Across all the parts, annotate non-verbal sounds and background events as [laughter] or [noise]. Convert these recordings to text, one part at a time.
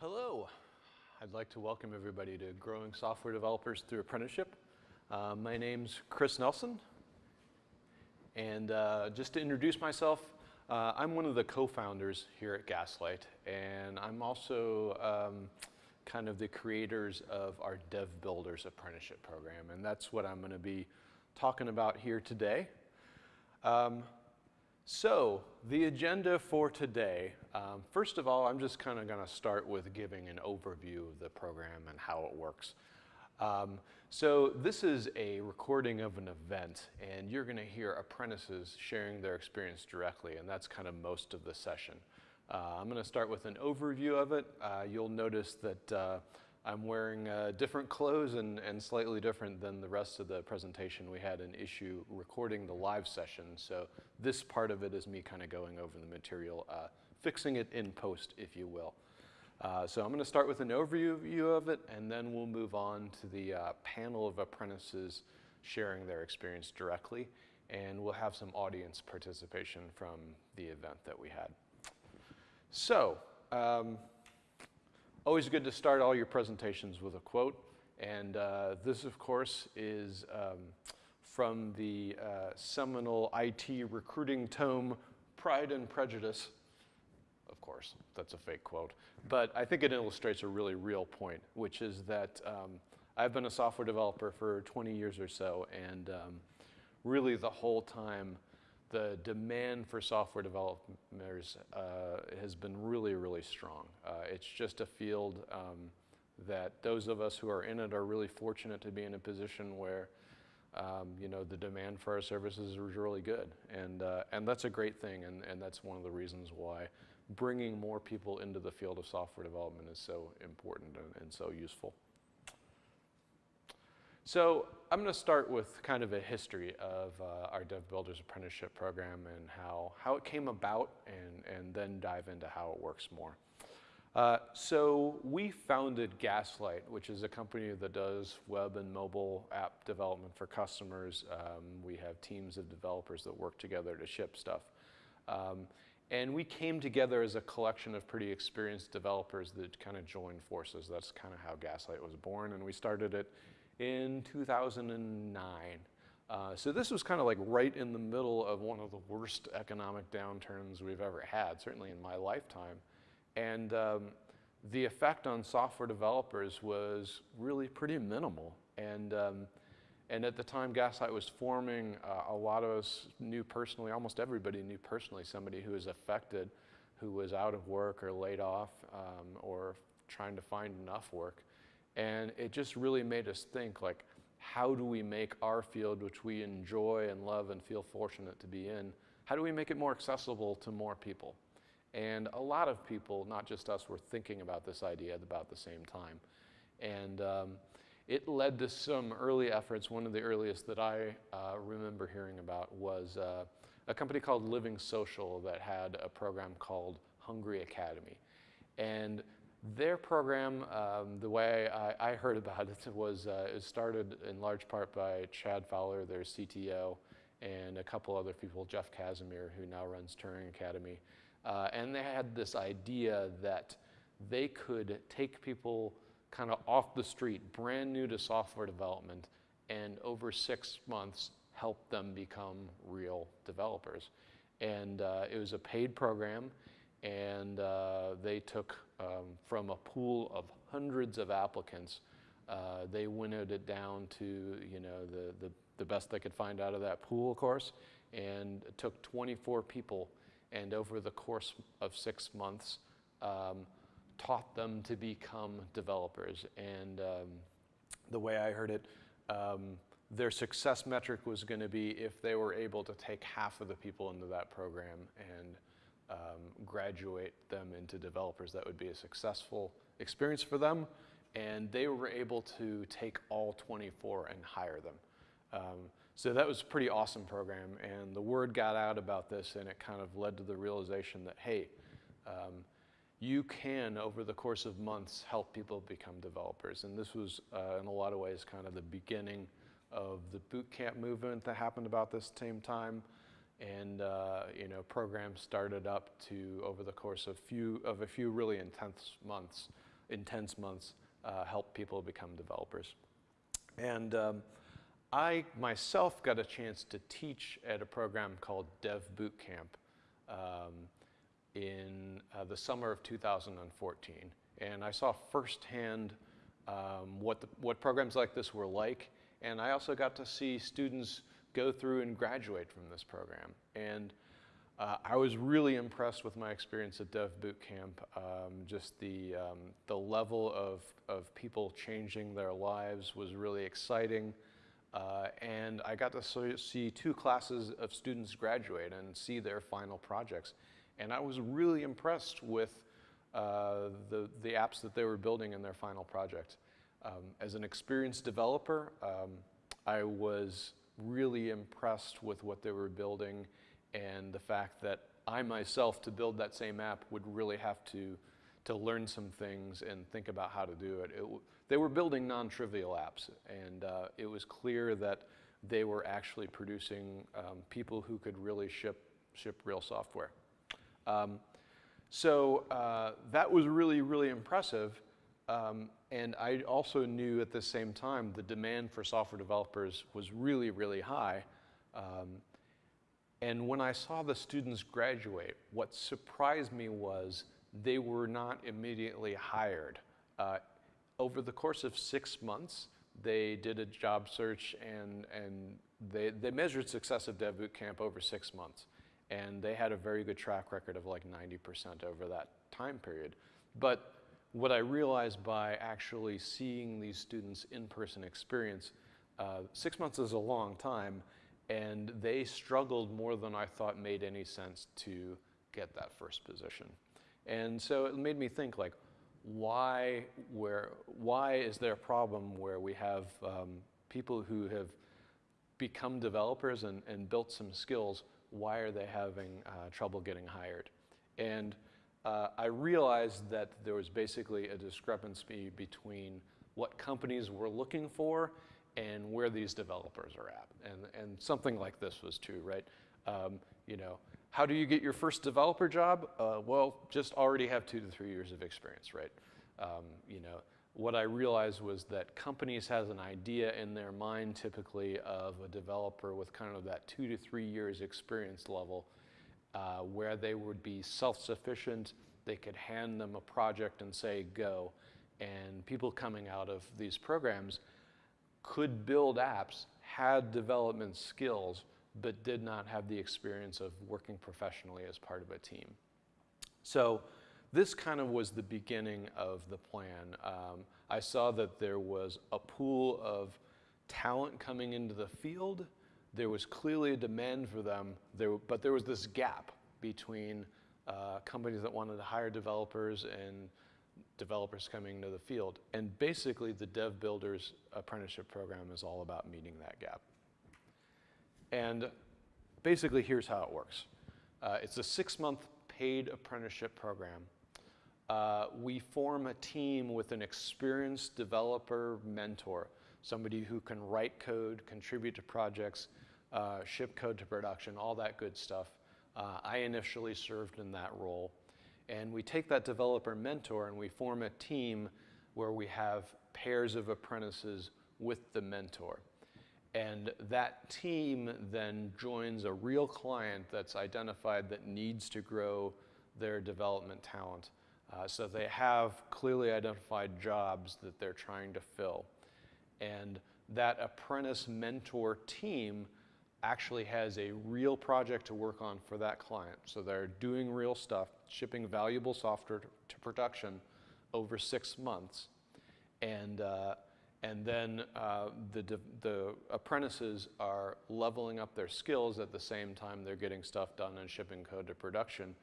Hello. I'd like to welcome everybody to Growing Software Developers Through Apprenticeship. Uh, my name's Chris Nelson. And uh, just to introduce myself, uh, I'm one of the co-founders here at Gaslight. And I'm also um, kind of the creators of our Dev Builders Apprenticeship Program. And that's what I'm going to be talking about here today. Um, so, the agenda for today, um, first of all, I'm just kind of going to start with giving an overview of the program and how it works. Um, so this is a recording of an event, and you're going to hear apprentices sharing their experience directly, and that's kind of most of the session. Uh, I'm going to start with an overview of it. Uh, you'll notice that uh, I'm wearing uh, different clothes and, and slightly different than the rest of the presentation. We had an issue recording the live session, so this part of it is me kind of going over the material, uh, fixing it in post, if you will. Uh, so I'm going to start with an overview of it, and then we'll move on to the uh, panel of apprentices sharing their experience directly, and we'll have some audience participation from the event that we had. So, um, Always good to start all your presentations with a quote. And uh, this, of course, is um, from the uh, seminal IT recruiting tome, Pride and Prejudice. Course, that's a fake quote. But I think it illustrates a really real point, which is that um, I've been a software developer for 20 years or so, and um, really the whole time the demand for software developers uh, has been really, really strong. Uh, it's just a field um, that those of us who are in it are really fortunate to be in a position where um, you know, the demand for our services is really good. And, uh, and that's a great thing, and, and that's one of the reasons why bringing more people into the field of software development is so important and, and so useful. So I'm going to start with kind of a history of uh, our Dev Builders Apprenticeship Program and how, how it came about and, and then dive into how it works more. Uh, so we founded Gaslight, which is a company that does web and mobile app development for customers. Um, we have teams of developers that work together to ship stuff. Um, and we came together as a collection of pretty experienced developers that kind of joined forces. That's kind of how Gaslight was born. And we started it in 2009. Uh, so this was kind of like right in the middle of one of the worst economic downturns we've ever had, certainly in my lifetime. And um, the effect on software developers was really pretty minimal. And, um, and at the time Gaslight was forming, uh, a lot of us knew personally, almost everybody knew personally somebody who was affected, who was out of work or laid off um, or trying to find enough work. And it just really made us think like, how do we make our field, which we enjoy and love and feel fortunate to be in, how do we make it more accessible to more people? And a lot of people, not just us, were thinking about this idea at about the same time. And um, it led to some early efforts. One of the earliest that I uh, remember hearing about was uh, a company called Living Social that had a program called Hungry Academy. And their program, um, the way I, I, heard about it [laughs] was uh, it started in large part by Chad Fowler, their CTO, and a couple other people, Jeff Casimir, who now runs Turing Academy. Uh, and they had this idea that they could take people kind of off the street, brand new to software development, and over six months helped them become real developers. And uh, it was a paid program, and uh, they took um, from a pool of hundreds of applicants, uh, they winnowed it down to you know the, the, the, best they could find out of that pool, of course, and it took 24 people, and over the course of six months, um, taught them to become developers. And um, the way I heard it, um, their success metric was going to be if they were able to take half of the people into that program and um, graduate them into developers. That would be a successful experience for them. And they were able to take all 24 and hire them. Um, so that was a pretty awesome program. And the word got out about this and it kind of led to the realization that, hey, um, you can, over the course of months, help people become developers. And this was, uh, in a lot of ways, kind of the beginning of the boot camp movement that happened about this same time and uh, you know programs started up to over the course of few of a few really intense months intense months uh, help people become developers. And um, I myself got a chance to teach at a program called Dev Boot Camp um, in uh, the summer of 2014. And I saw firsthand um, what, the, what programs like this were like. And I also got to see students go through and graduate from this program. And uh, I was really impressed with my experience at Dev Boot Camp. Um, just the, um, the level of, of people changing their lives was really exciting. Uh, and I got to see two classes of students graduate and see their final projects. And I was really impressed with uh, the, the apps that they were building in their final project. Um, as an experienced developer, um, I was really impressed with what they were building and the fact that I myself, to build that same app, would really have to, to learn some things and think about how to do it. it they were building non-trivial apps, and uh, it was clear that they were actually producing um, people who could really ship, ship real software. Um, so uh, that was really, really impressive. Um, and I also knew at the same time the demand for software developers was really, really high. Um, and when I saw the students graduate, what surprised me was they were not immediately hired. Uh, over the course of six months, they did a job search and, and they, they measured success of Dev Camp over six months. And they had a very good track record of like 90% over that time period. But what I realized by actually seeing these students in-person experience, uh, six months is a long time, and they struggled more than I thought made any sense to get that first position. And so it made me think like, why, where, why is there a problem where we have um, people who have become developers and, and built some skills, why are they having uh, trouble getting hired? And uh, I realized that there was basically a discrepancy between what companies were looking for and where these developers are at. And, and something like this was too, right? Um, you know, how do you get your first developer job? Uh, well, just already have two to three years of experience, right? Um, you know, what I realized was that companies has an idea in their mind typically of a developer with kind of that two to three years experience level uh, where they would be self-sufficient, they could hand them a project and say, go. And people coming out of these programs could build apps, had development skills, but did not have the experience of working professionally as part of a team. So this kind of was the beginning of the plan. Um, I saw that there was a pool of talent coming into the field. There was clearly a demand for them, there, but there was this gap between uh, companies that wanted to hire developers and developers coming into the field. And basically, the Dev Builders Apprenticeship Program is all about meeting that gap. And basically, here's how it works. Uh, it's a six-month paid apprenticeship program. Uh, we form a team with an experienced developer mentor, somebody who can write code, contribute to projects, uh, ship code to production, all that good stuff. Uh, I initially served in that role. And we take that developer mentor and we form a team where we have pairs of apprentices with the mentor. And that team then joins a real client that's identified that needs to grow their development talent. Uh, so they have clearly identified jobs that they're trying to fill. And that apprentice mentor team actually has a real project to work on for that client. So they're doing real stuff, shipping valuable software to, production over six months. And, uh, and then uh, the, the apprentices are leveling up their skills at the same time they're getting stuff done and shipping code to production.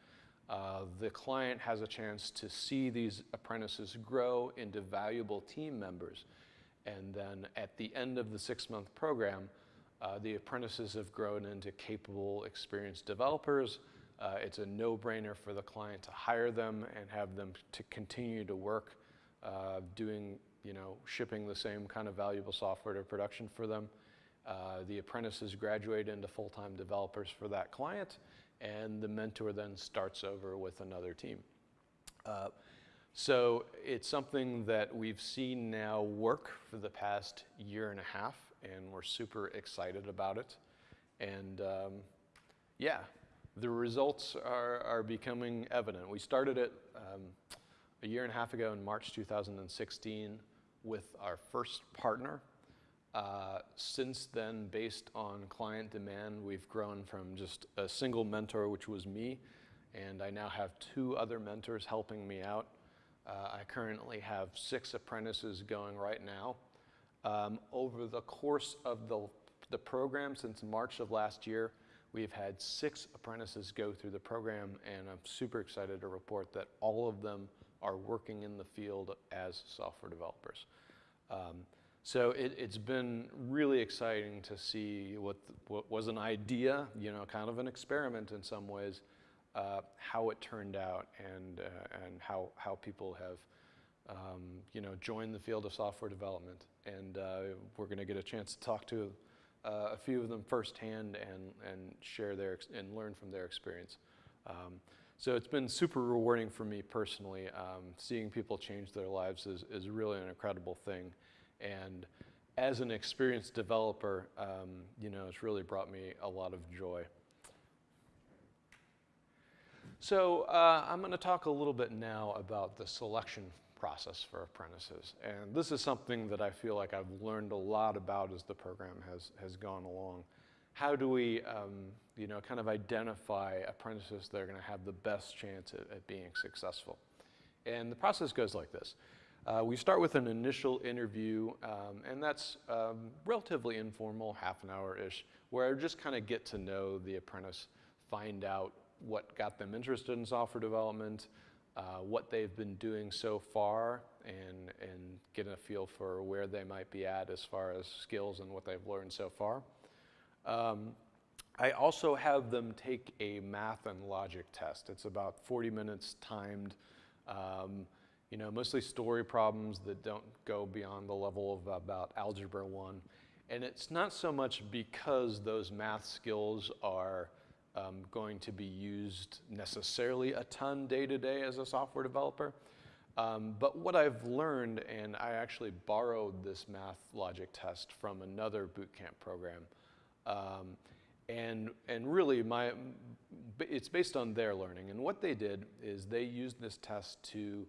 Uh, the client has a chance to see these apprentices grow into valuable team members. And then at the end of the six month program, uh, the apprentices have grown into capable, experienced developers. Uh, it's a no-brainer for the client to hire them and have them to continue to work uh, doing, you know, shipping the same kind of valuable software to production for them. Uh, the apprentices graduate into full-time developers for that client, and the mentor then starts over with another team. Uh, So it's something that we've seen now work for the past year and a half, and we're super excited about it. And um, yeah, the results are, are becoming evident. We started it um, a year and a half ago in March 2016 with our first partner. Uh, since then, based on client demand, we've grown from just a single mentor, which was me, and I now have two other mentors helping me out. Uh, I currently have six apprentices going right now. Um, over the course of the, the program since March of last year, we've had six apprentices go through the program, and I'm super excited to report that all of them are working in the field as software developers. Um, so it, has been really exciting to see what, what was an idea, you know, kind of an experiment in some ways, uh, how it turned out and, uh, and how, how people have, um, you know, joined the field of software development. And uh, we're going to get a chance to talk to uh, a few of them firsthand and, and share their, and learn from their experience. Um, so it's been super rewarding for me personally. Um, seeing people change their lives is, is really an incredible thing. And as an experienced developer, um, you know, it's really brought me a lot of joy. So uh, I'm going to talk a little bit now about the selection process for apprentices. And this is something that I feel like I've learned a lot about as the program has, has gone along how do we, um, you know, kind of identify apprentices that are going to have the best chance at, at, being successful? And the process goes like this. Uh, we start with an initial interview, um, and that's um, relatively informal, half an hour-ish, where I just kind of get to know the apprentice, find out what got them interested in software development, uh, what they've been doing so far, and, and get a feel for where they might be at as far as skills and what they've learned so far. Um, I also have them take a math and logic test. It's about 40 minutes timed, um, you know, mostly story problems that don't go beyond the level of about Algebra 1. And it's not so much because those math skills are um, going to be used necessarily a ton day to day as a software developer. Um, but what I've learned, and I actually borrowed this math logic test from another bootcamp program, um, and, and really, my, it's based on their learning. And what they did is they used this test to,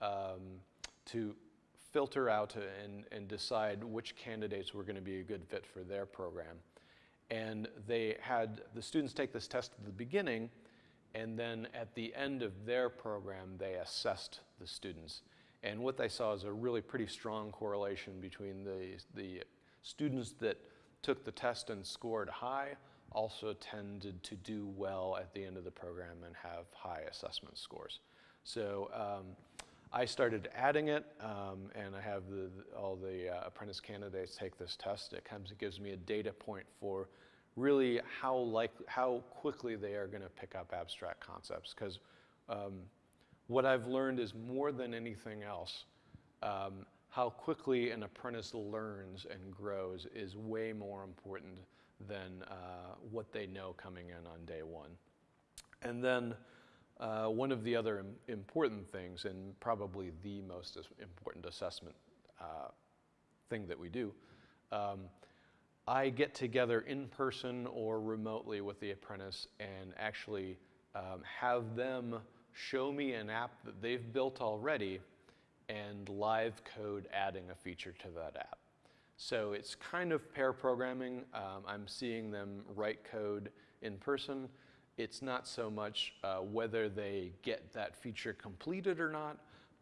um, to filter out and, and decide which candidates were going to be a good fit for their program. And they had the students take this test at the beginning, and then at the end of their program, they assessed the students. And what they saw is a really pretty strong correlation between the, the students that took the test and scored high also tended to do well at the end of the program and have high assessment scores. So um, I started adding it, um, and I have the, all the uh, apprentice candidates take this test. It comes, it gives me a data point for really how like how quickly they are going to pick up abstract concepts. Because um, what I've learned is more than anything else, um, how quickly an apprentice learns and grows is way more important than uh, what they know coming in on day one. And then uh, one of the other Im important things, and probably the most important assessment uh, thing that we do, um, I get together in person or remotely with the apprentice and actually um, have them show me an app that they've built already and live code adding a feature to that app. So it's kind of pair programming. Um, I'm seeing them write code in person. It's not so much uh, whether they get that feature completed or not,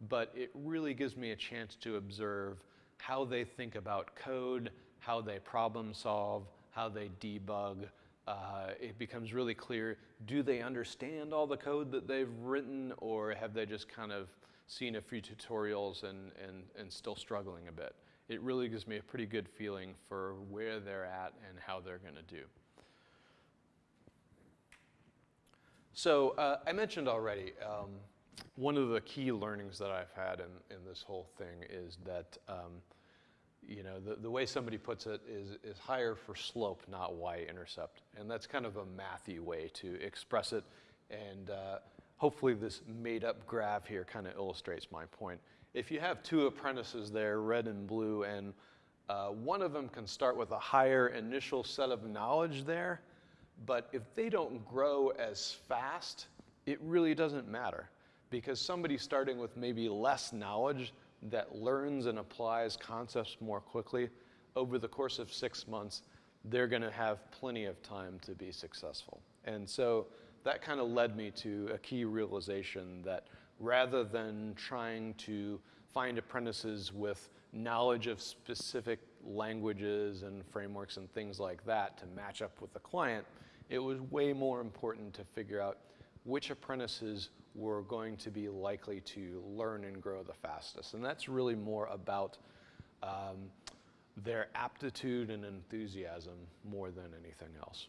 but it really gives me a chance to observe how they think about code, how they problem solve, how they debug. Uh, it becomes really clear, do they understand all the code that they've written or have they just kind of seen a few tutorials and, and, and still struggling a bit. It really gives me a pretty good feeling for where they're at and how they're going to do. So uh, I mentioned already, um, one of the key learnings that I've had in, in this whole thing is that, um, you know, the, the way somebody puts it is, is hire for slope, not y-intercept. And that's kind of a mathy way to express it. And uh, hopefully this made up graph here kind of illustrates my point. If you have two apprentices there, red and blue, and uh, one of them can start with a higher initial set of knowledge there, but if they don't grow as fast, it really doesn't matter because somebody starting with maybe less knowledge that learns and applies concepts more quickly over the course of six months, they're going to have plenty of time to be successful. And so that kind of led me to a key realization that rather than trying to find apprentices with knowledge of specific languages and frameworks and things like that to match up with the client, it was way more important to figure out which apprentices were going to be likely to learn and grow the fastest. And that's really more about um, their aptitude and enthusiasm more than anything else.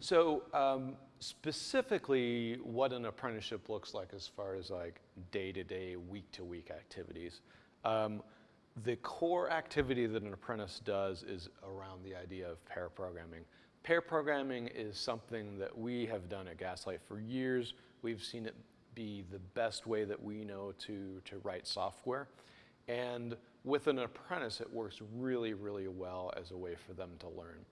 So um, specifically what an apprenticeship looks like as far as like day-to-day, week-to-week activities. Um, the core activity that an apprentice does is around the idea of pair programming. Pair programming is something that we have done at Gaslight for years. We've seen it be the best way that we know to, to write software. And with an apprentice, it works really, really well as a way for them to learn.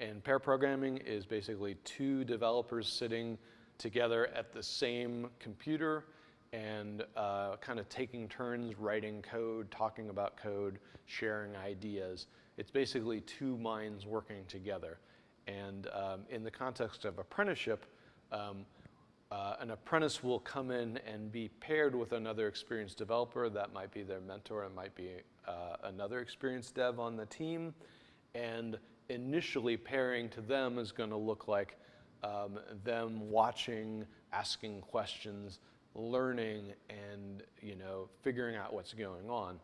And pair programming is basically two developers sitting together at the same computer and uh, kind of taking turns writing code, talking about code, sharing ideas. It's basically two minds working together. And um, in the context of apprenticeship, um, uh, an apprentice will come in and be paired with another experienced developer. That might be their mentor, it might be uh, another experienced dev on the team. And initially pairing to them is going to look like um, them watching, asking questions, learning, and you know, figuring out what's going on.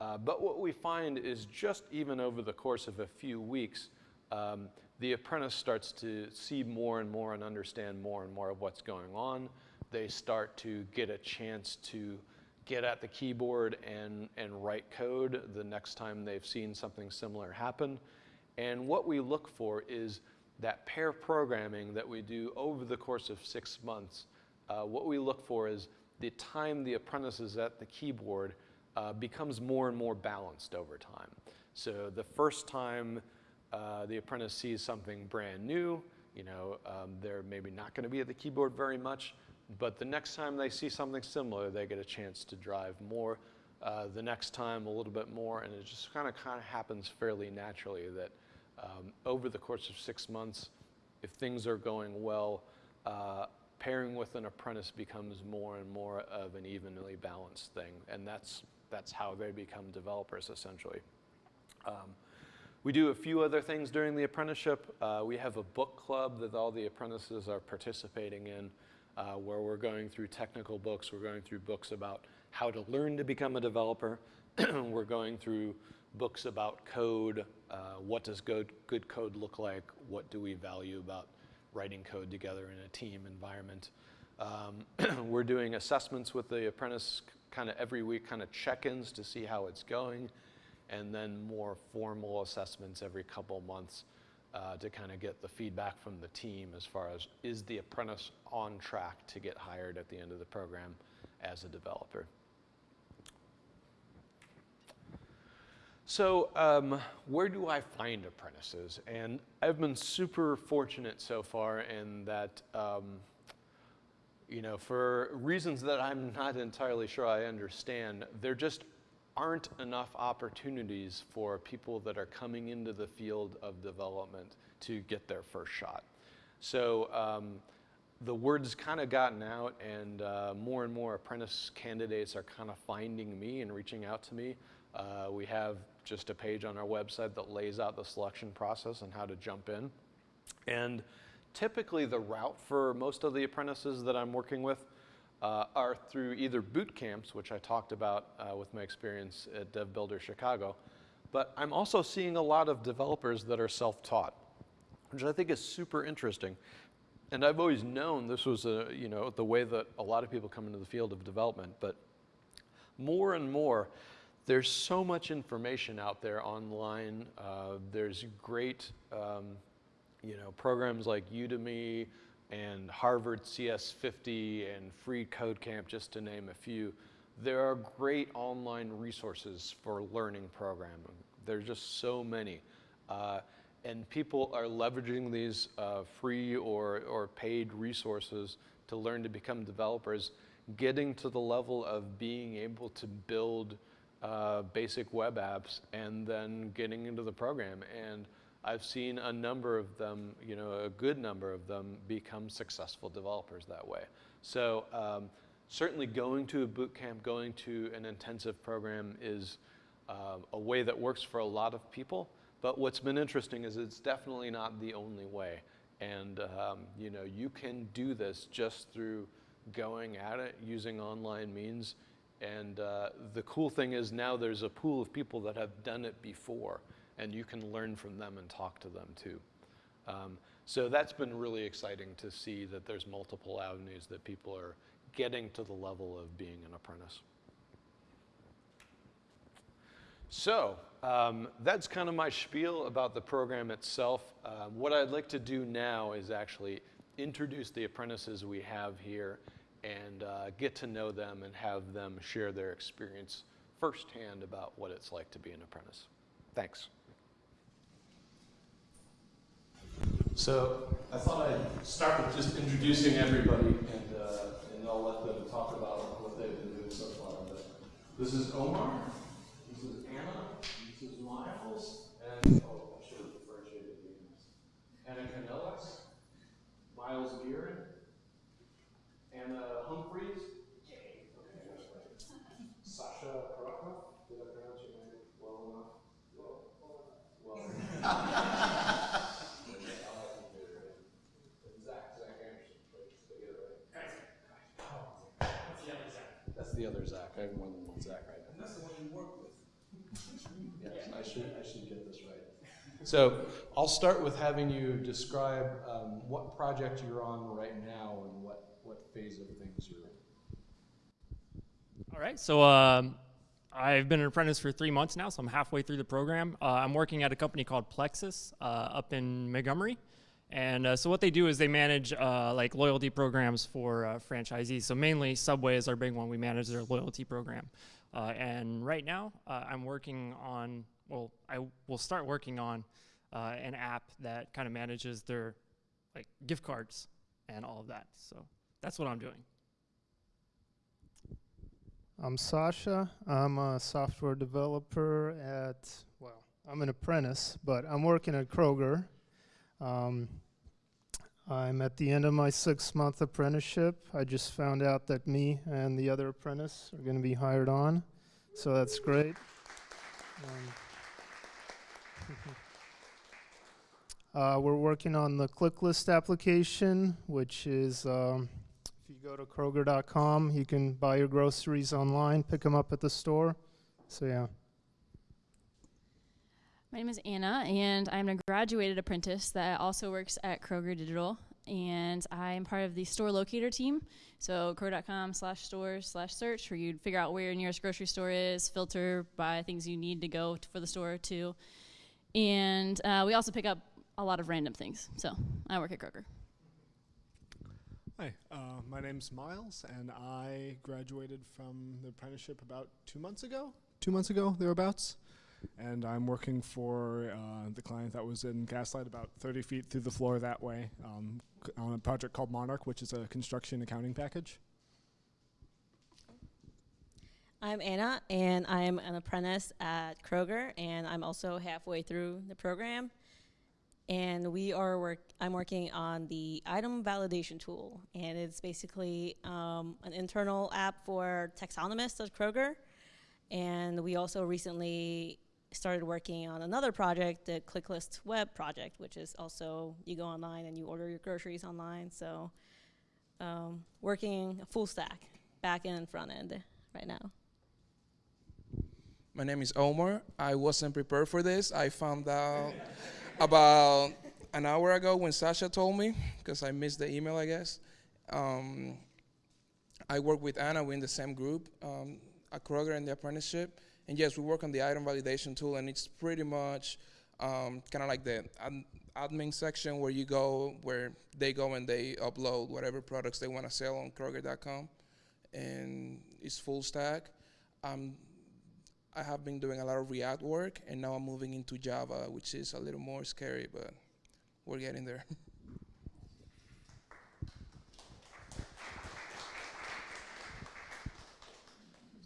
Uh, but what we find is just even over the course of a few weeks, um, the apprentice starts to see more and more and understand more and more of what's going on. They start to get a chance to get at the keyboard and, and write code the next time they've seen something similar happen. And what we look for is that pair programming that we do over the course of six months. Uh, what we look for is the time the apprentice is at the keyboard uh, becomes more and more balanced over time. So the first time uh, the apprentice sees something brand new, you know, um, they're maybe not going to be at the keyboard very much, but the next time they see something similar, they get a chance to drive more. Uh, the next time, a little bit more, and it just kind of kind of happens fairly naturally that um, over the course of six months, if things are going well, uh, pairing with an apprentice becomes more and more of an evenly balanced thing, and that's that's how they become developers essentially. Um, we do a few other things during the apprenticeship. Uh, we have a book club that all the apprentices are participating in uh, where we're going through technical books. We're going through books about how to learn to become a developer. [clears throat] we're going through books about code. Uh, what does good, good code look like? What do we value about writing code together in a team environment? Um, [clears throat] we're doing assessments with the apprentice kind of every week, kind of check-ins to see how it's going and then more formal assessments every couple months uh, to kind of get the feedback from the team as far as is the apprentice on track to get hired at the end of the program as a developer. So um, where do I find apprentices? And I've been super fortunate so far in that, um, you know, for reasons that I'm not entirely sure I understand, there just aren't enough opportunities for people that are coming into the field of development to get their first shot. So um, the word's kind of gotten out and uh, more and more apprentice candidates are kind of finding me and reaching out to me. Uh, we have just a page on our website that lays out the selection process and how to jump in. And typically the route for most of the apprentices that I'm working with uh, are through either boot camps, which I talked about uh, with my experience at DevBuilder Chicago, but I'm also seeing a lot of developers that are self-taught, which I think is super interesting. And I've always known this was a, you know, the way that a lot of people come into the field of development, but more and more, there's so much information out there online. Uh, there's great, um, you know, programs like Udemy, and Harvard CS50 and Free Code Camp, just to name a few, there are great online resources for learning programming. There's just so many. Uh, and people are leveraging these uh, free or, or paid resources to learn to become developers, getting to the level of being able to build uh, basic web apps and then getting into the program. And I've seen a number of them, you know, a good number of them become successful developers that way. So um, certainly going to a boot camp, going to an intensive program is uh, a way that works for a lot of people. But what's been interesting is it's definitely not the only way. And um, you know, you can do this just through going at it using online means. And uh, the cool thing is now there's a pool of people that have done it before and you can learn from them and talk to them too. Um, so that's been really exciting to see that there's multiple avenues that people are getting to the level of being an apprentice. So um, that's kind of my spiel about the program itself. Um, what I'd like to do now is actually introduce the apprentices we have here and uh, get to know them and have them share their experience firsthand about what it's like to be an apprentice. Thanks. So I thought I'd start with just introducing everybody and, uh, and I'll let them talk about what they've been doing so far. But this is Omar. This is Anna, this is Miles, and oh, I should have differentiated the names. Anna Canellas, Miles Gearin, Anna Humphreys, Sasha Karakov. Did I pronounce your name well enough? Well, well. [laughs] Zach, Zach Anderson. Did I get it right? That's the other Zach. I have more than one Zach right now. That's the one you work with. [laughs] Yes, I should, I should get this right. So I'll start with having you describe um, what project you're on right now and what, what phase of things you're in. All right, so um, I've been an apprentice for three months now, so I'm halfway through the program. Uh, I'm working at a company called Plexus uh, up in Montgomery. And uh, so what they do is they manage uh, like loyalty programs for uh, franchisees. So mainly Subway is our big one. We manage their loyalty program. Uh, and right now I'm working on, well, I will start working on an app that kind of manages their like gift cards and all of that. So that's what I'm doing. I'm Sasha. I'm a software developer at, well, I'm an apprentice, but I'm working at Kroger. Um, I'm at the end of my six month apprenticeship. I just found out that me and the other apprentice are going to be hired on, so that's great. Um, [laughs] uh, we're working on the ClickList application, which is um, you go to Kroger.com, you can buy your groceries online, pick them up at the store. So, yeah. My name is Anna, and I'm a graduated apprentice that also works at Kroger Digital. And I'm part of the store locator team. So, kroger.com slash stores slash search, where you'd figure out where your nearest grocery store is, filter by things you need to go to for the store to. And uh, we also pick up a lot of random things. So, I work at Kroger. Hi, uh, my name's Miles, and I graduated from the apprenticeship about two months ago. Two months ago, thereabouts. And I'm working for uh, the client that was in Gaslight, about 30 feet through the floor that way, um, on a project called Monarch, which is a construction accounting package. I'm Anna, and I'm an apprentice at Kroger, and I'm also halfway through the program and we are work. I'm working on the item validation tool, and it's basically um, an internal app for taxonomists at Kroger. And we also recently started working on another project, the ClickList Web project, which is also you go online and you order your groceries online. So um, working full stack, back end and front end right now. My name is Omar. I wasn't prepared for this. I found out about an hour ago when Sasha told me, because I missed the email, I guess. Um, I work with Anna, we're in the same group um, at Kroger in the apprenticeship. And yes, we work on the item validation tool, and it's pretty much um, kind of like the ad- admin section where you go, where they go and they upload whatever products they want to sell on Kroger.com, and it's full stack. Um, I have been doing a lot of React work, and now I'm moving into Java, which is a little more scary, but we're getting there.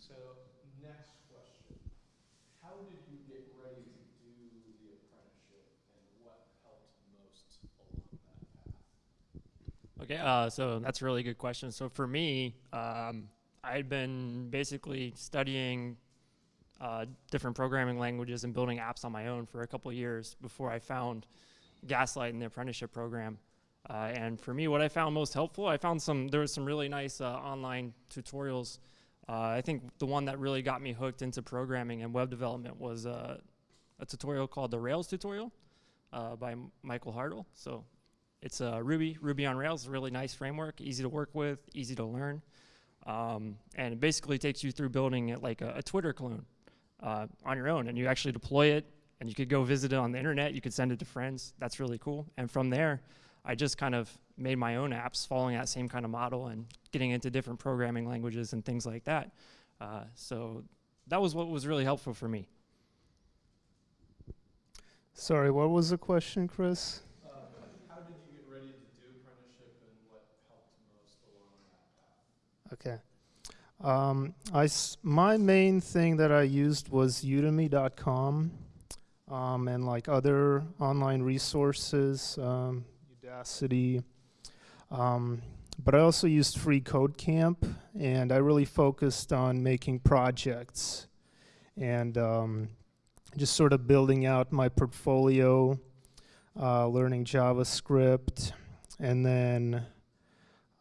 So, next question. How did you get ready to do the apprenticeship and what helped most along that path? Okay, uh, so that's a really good question. So for me, um, I'd been basically studying uh, different programming languages and building apps on my own for a couple years before I found Gaslight in the apprenticeship program. Uh, and for me, what I found most helpful, I found some, there was some really nice uh, online tutorials. Uh, I think the one that really got me hooked into programming and web development was uh, a tutorial called the Rails tutorial by M- Michael Hartl. So it's uh, Ruby, Ruby on Rails, a really nice framework, easy to work with, easy to learn. Um, and it basically takes you through building it like a, a Twitter clone uh, on your own. And you actually deploy it, and you could go visit it on the internet. You could send it to friends. That's really cool. And from there, I just kind of made my own apps following that same kind of model and getting into different programming languages and things like that. Uh, so that was what was really helpful for me. Sorry, what was the question, Chris? Uh, how did you get ready to do apprenticeship and what helped most along that path? Okay. Um, I my main thing that I used was udemy.com um, and like other online resources, um, Udacity. Um, but I also used Free Code Camp, and I really focused on making projects and um, just sort of building out my portfolio, uh, learning JavaScript, and then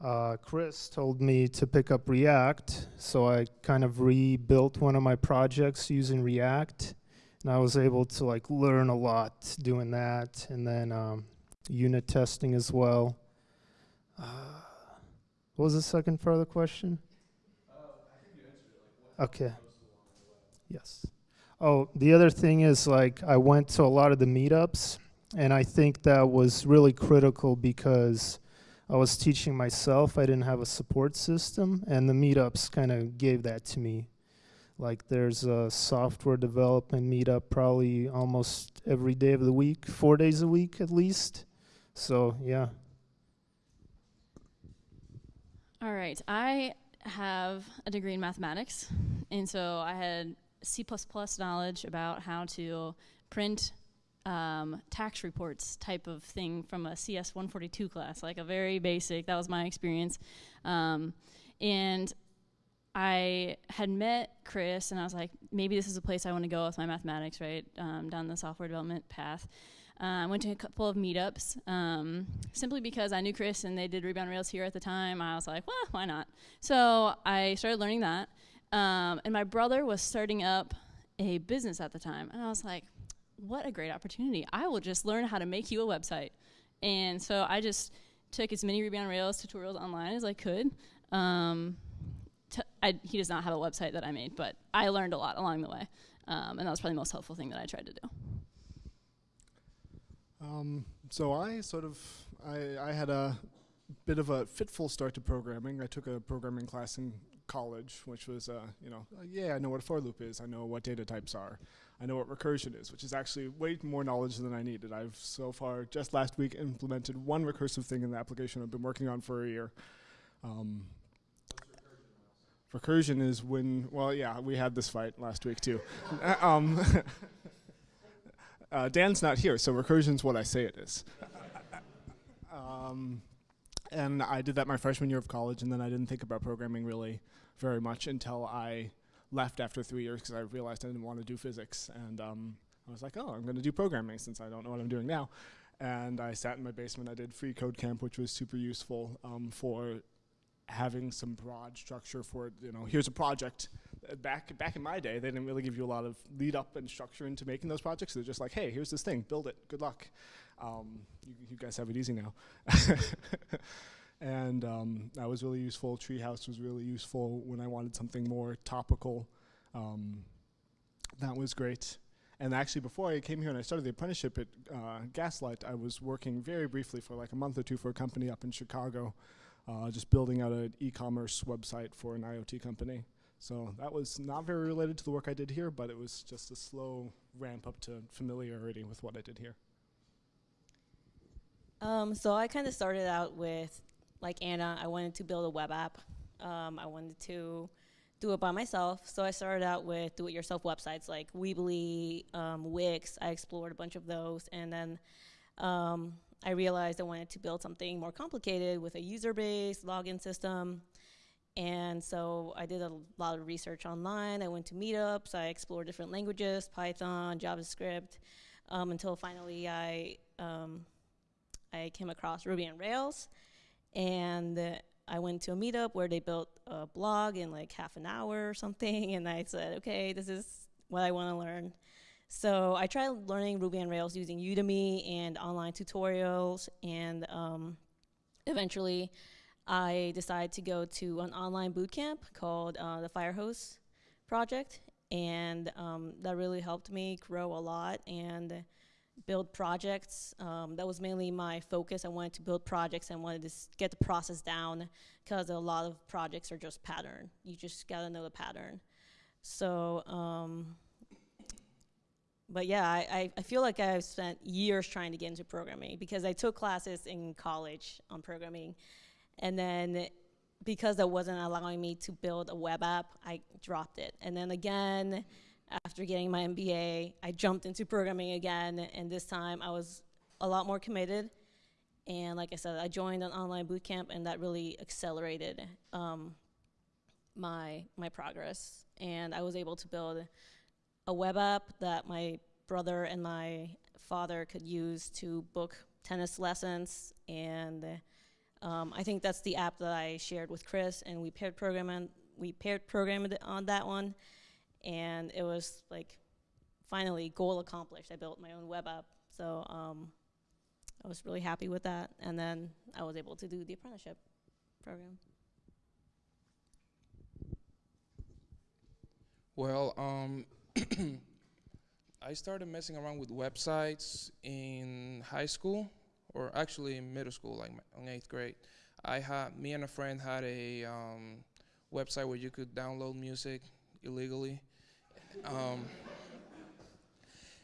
uh, Chris told me to pick up React, so I kind of rebuilt one of my projects using React, and I was able to like learn a lot doing that, and then um, unit testing as well. Uh, what was the second part of the question? Okay. Yes. Oh, the other thing is like I went to a lot of the meetups, and I think that was really critical because I was teaching myself. I didn't have a support system, and the meetups kind of gave that to me. Like there's a software development meetup probably almost every day of the week, four days a week at least. So yeah. All right. I have a degree in mathematics, and so I had C knowledge about how to print um, tax reports type of thing from a CS 142 class, like a very basic. That was my experience. Um, and I had met Chris, and I was like, maybe this is a place I want to go with my mathematics, right? Um, down the software development path. Uh, went to a couple of meetups um, simply because I knew Chris and they did on Rails here at the time. I was like, well, why not? So I started learning that. Um, and my brother was starting up a business at the time. And I was like, what a great opportunity. I will just learn how to make you a website. And so I just took as many Ruby on Rails tutorials online as I could. Um, I, he does not have a website that I made, but I learned a lot along the way. Um, and that was probably the most helpful thing that I tried to do. Um, so I sort of I, I had a bit of a fitful start to programming. I took a programming class in college, which was uh, you know uh, yeah I know what a for loop is. I know what data types are. I know what recursion is, which is actually way more knowledge than I needed. I've so far just last week implemented one recursive thing in the application I've been working on for a year. Um, recursion is when well yeah we had this fight last week too. [laughs] um, [laughs] Uh, Dan's not here, so recursion's what I say it is. um, and I did that my freshman year of college, and then I didn't think about programming really very much until I left after three years because I realized I didn't want to do physics. And um, I was like, oh, I'm going to do programming since I don't know what I'm doing now. And I sat in my basement. I did free code camp, which was super useful um, for having some broad structure for you know here's a project uh, back back in my day they didn't really give you a lot of lead up and structure into making those projects they're just like hey here's this thing build it good luck um, you, you, guys have it easy now [laughs] and um, that was really useful treehouse was really useful when i wanted something more topical um, that was great And actually, before I came here and I started the apprenticeship at uh, Gaslight, I was working very briefly for like a month or two for a company up in Chicago, uh, just building out an e-commerce website for an IoT company. So that was not very related to the work I did here, but it was just a slow ramp up to familiarity with what I did here. Um, so I kind of started out with, like Anna, I wanted to build a web app. Um, I wanted to do it by myself. So I started out with do-it-yourself websites like Weebly, um, Wix. I explored a bunch of those, and then um, I realized I wanted to build something more complicated with a user base, login system. And so I did a lot of research online. I went to meetups. I explored different languages, Python, JavaScript, um, until finally I um, I came across Ruby on Rails, and I went to a meetup where they built a blog in like half an hour or something, [laughs] and I said, okay, this is what I want to learn. So I tried learning Ruby on Rails using Udemy and online tutorials, and um, eventually I decided to go to an online bootcamp called uh, the Firehose Project, and um, that really helped me grow a lot and build projects. Um, that was mainly my focus. I wanted to build projects and wanted to get the process down because a lot of projects are just pattern. You just gotta know the pattern. So, um, but yeah, I, I, I feel like I've spent years trying to get into programming because I took classes in college on programming. And then because that wasn't allowing me to build a web app, I dropped it. And then again, after getting my MBA, I jumped into programming again, and this time I was a lot more committed. And like I said, I joined an online bootcamp, and that really accelerated um, my my progress. And I was able to build a web app that my brother and my father could use to book tennis lessons. And um, I think that's the app that I shared with Chris, and we paired programming. We paired programmed on that one and it was like finally goal accomplished. I built my own web app, so um, I was really happy with that. And then I was able to do the apprenticeship program. Well, um, [clears throat] I started messing around with websites in high school, or actually in middle school, like in eighth grade. I had me and a friend had a um, website where you could download music illegally. Um,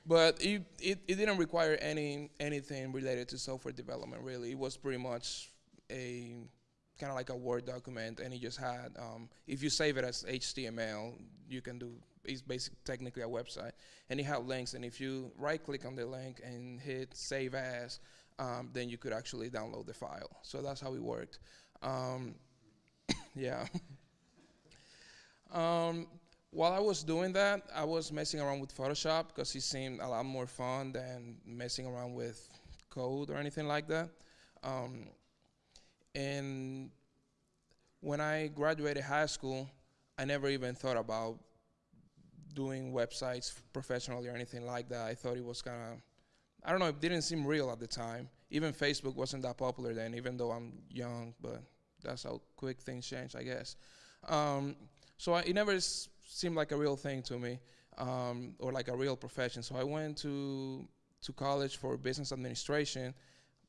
but it, it, it, didn't require any anything related to software development really. It was pretty much a kind of like a Word document, and it just had um, if you save it as HTML, you can do it's basically technically a website, and it had links. And if you right click on the link and hit Save As, um, then you could actually download the file. So that's how it worked. Um, [coughs] yeah. [laughs] While I was doing that, I was messing around with Photoshop because it seemed a lot more fun than messing around with code or anything like that. Um, and when I graduated high school, I never even thought about doing websites professionally or anything like that. I thought it was kind of, I don't know, it didn't seem real at the time. Even Facebook wasn't that popular then, even though I'm young, but that's how quick things change, I guess. Um, so I, it never seemed like a real thing to me, um, or like a real profession. So I went to to college for business administration.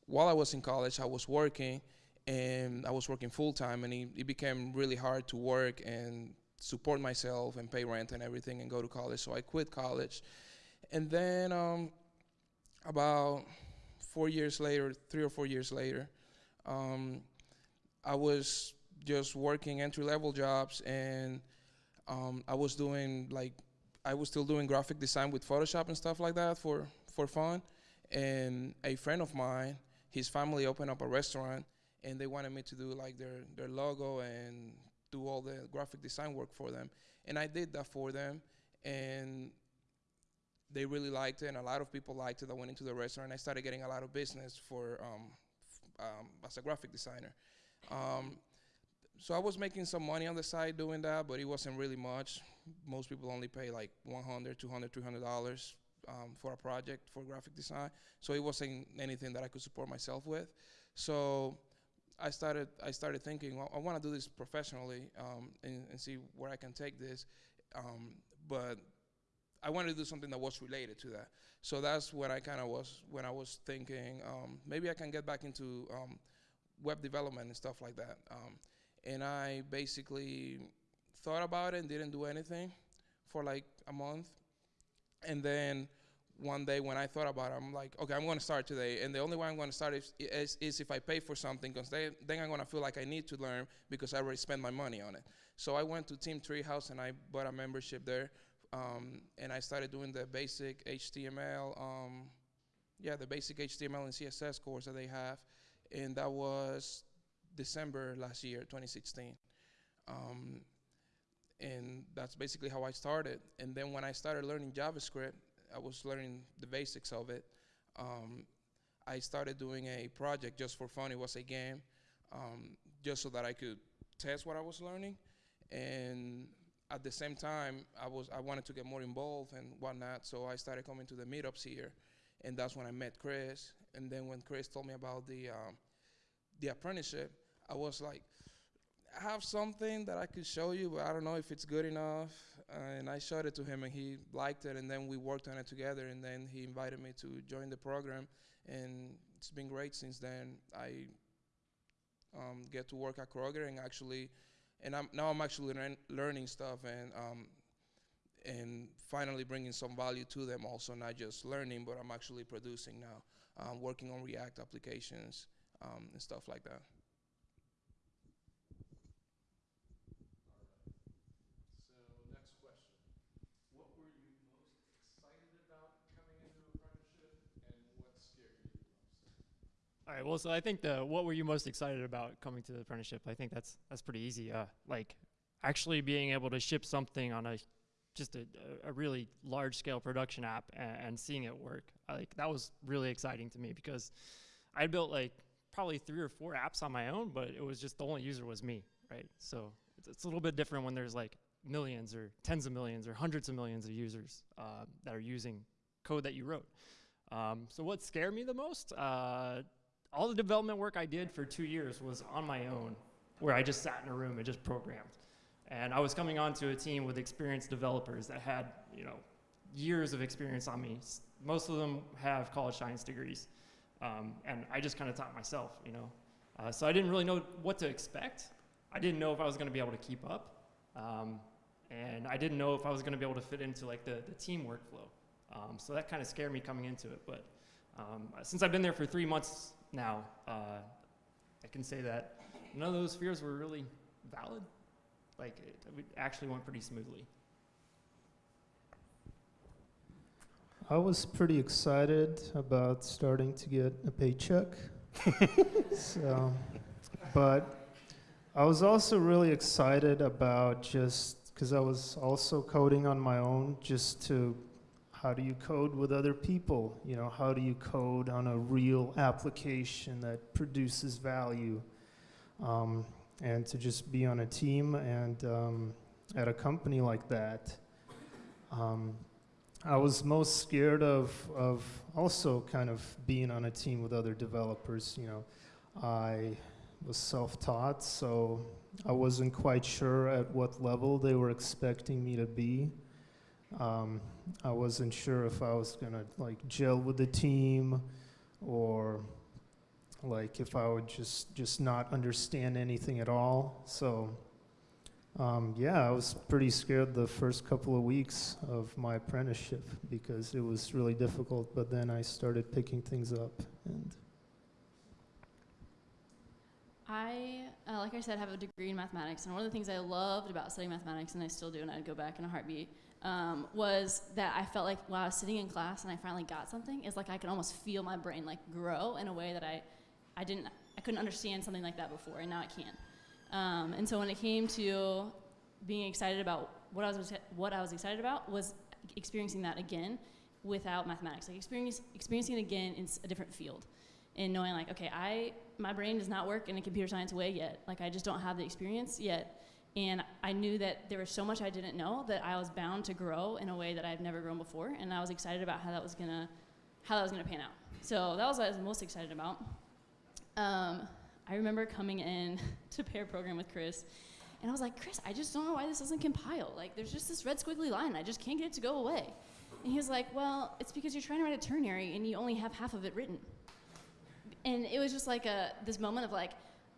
While I was in college, I was working, and I was working full time, and it, it became really hard to work and support myself and pay rent and everything and go to college. So I quit college, and then um, about four years later, three or four years later, um, I was just working entry level jobs and um, I was doing like I was still doing graphic design with Photoshop and stuff like that for for fun. And a friend of mine, his family opened up a restaurant, and they wanted me to do like their their logo and do all the graphic design work for them. And I did that for them, and they really liked it, and a lot of people liked it. I went into the restaurant. I started getting a lot of business for um, um, as a graphic designer. Um, so I was making some money on the side doing that, but it wasn't really much. Most people only pay like 100, 200, 300 dollars um, for a project for graphic design. So it wasn't anything that I could support myself with. So I started I started thinking, well, I want to do this professionally um, and, and, see where I can take this. Um, but I wanted to do something that was related to that. So that's what I kind of was when I was thinking um, maybe I can get back into um, web development and stuff like that. And I basically thought about it and didn't do anything for like a month. And then one day when I thought about it, I'm like, okay, I'm going to start today. And the only way I'm going to start is, is, is if I pay for something, because then, then I'm going to feel like I need to learn because I already spent my money on it. So I went to Team Treehouse and I bought a membership there. Um, and I started doing the basic HTML, um, yeah, the basic HTML and CSS course that they have. And that was December last year, 2016. Um, and that's basically how I started. And then when I started learning JavaScript, I was learning the basics of it. Um, I started doing a project just for fun. It was a game, um, just so that I could test what I was learning. And at the same time, I was I wanted to get more involved and whatnot. So I started coming to the meetups here, and that's when I met Chris. And then when Chris told me about the um, the apprenticeship, I was like, I have something that I could show you, but I don't know if it's good enough. Uh, and I showed it to him, and he liked it, and then we worked on it together. And then he invited me to join the program, and it's been great since then. I um, get to work at Kroger, and actually, and I'm, now I'm actually learn, learning stuff, and um, and finally bringing some value to them. Also, not just learning, but I'm actually producing now, um, working on React applications um, and stuff like that. So next question. What were you most excited about coming into apprenticeship and what scared you the most? All right. Well, so I think the what were you most excited about coming to the apprenticeship? I think that's that's pretty easy. Uh, like actually being able to ship something on a just a, a really large scale production app and, and seeing it work. Like that was really exciting to me because I built like probably three or four apps on my own, but it was just the only user was me, right? So it's, it's a little bit different when there's like millions or tens of millions or hundreds of millions of users uh, that are using code that you wrote. Um, so what scared me the most? Uh, all the development work I did for two years was on my own, where I just sat in a room and just programmed. And I was coming onto a team with experienced developers that had, you know, years of experience on me. Most of them have college science degrees. Um, and I just kind of taught myself, you know. Uh, so I didn't really know what to expect. I didn't know if I was going to be able to keep up. Um, and I didn't know if I was going to be able to fit into like the, the team workflow. Um, so that kind of scared me coming into it. But um, since I've been there for three months now, uh, I can say that none of those fears were really valid. Like it, it actually went pretty smoothly. I was pretty excited about starting to get a paycheck. [laughs] so, but I was also really excited about just because I was also coding on my own, just to how do you code with other people? You know, how do you code on a real application that produces value? Um, and to just be on a team and um, at a company like that. Um, I was most scared of, of also kind of being on a team with other developers. You know, I was self-taught, so I wasn't quite sure at what level they were expecting me to be. Um, I wasn't sure if I was gonna like gel with the team, or like if I would just just not understand anything at all. So um, yeah, I was pretty scared the first couple of weeks of my apprenticeship because it was really difficult. But then I started picking things up, and I, uh, like I said, have a degree in mathematics, and one of the things I loved about studying mathematics, and I still do, and I'd go back in a heartbeat, um, was that I felt like while I was sitting in class and I finally got something, it's like I could almost feel my brain like grow in a way that I, I didn't, I couldn't understand something like that before, and now I can. Um, and so when it came to being excited about what I was what I was excited about was experiencing that again without mathematics, like experience, experiencing it again in a different field, and knowing like, okay, I my brain does not work in a computer science way yet. Like I just don't have the experience yet, and I knew that there was so much I didn't know that I was bound to grow in a way that I've never grown before, and I was excited about how that was gonna how that was gonna pan out. So that was what I was most excited about. Um, I remember coming in [laughs] to pair program with Chris, And I was like, Chris, I just don't know why this doesn't compile. Like, there's just this red squiggly line, I just can't get it to go away. And he was like, Well, it's because you're trying to write a ternary and you only have half of it written. And it was just like a this moment of like,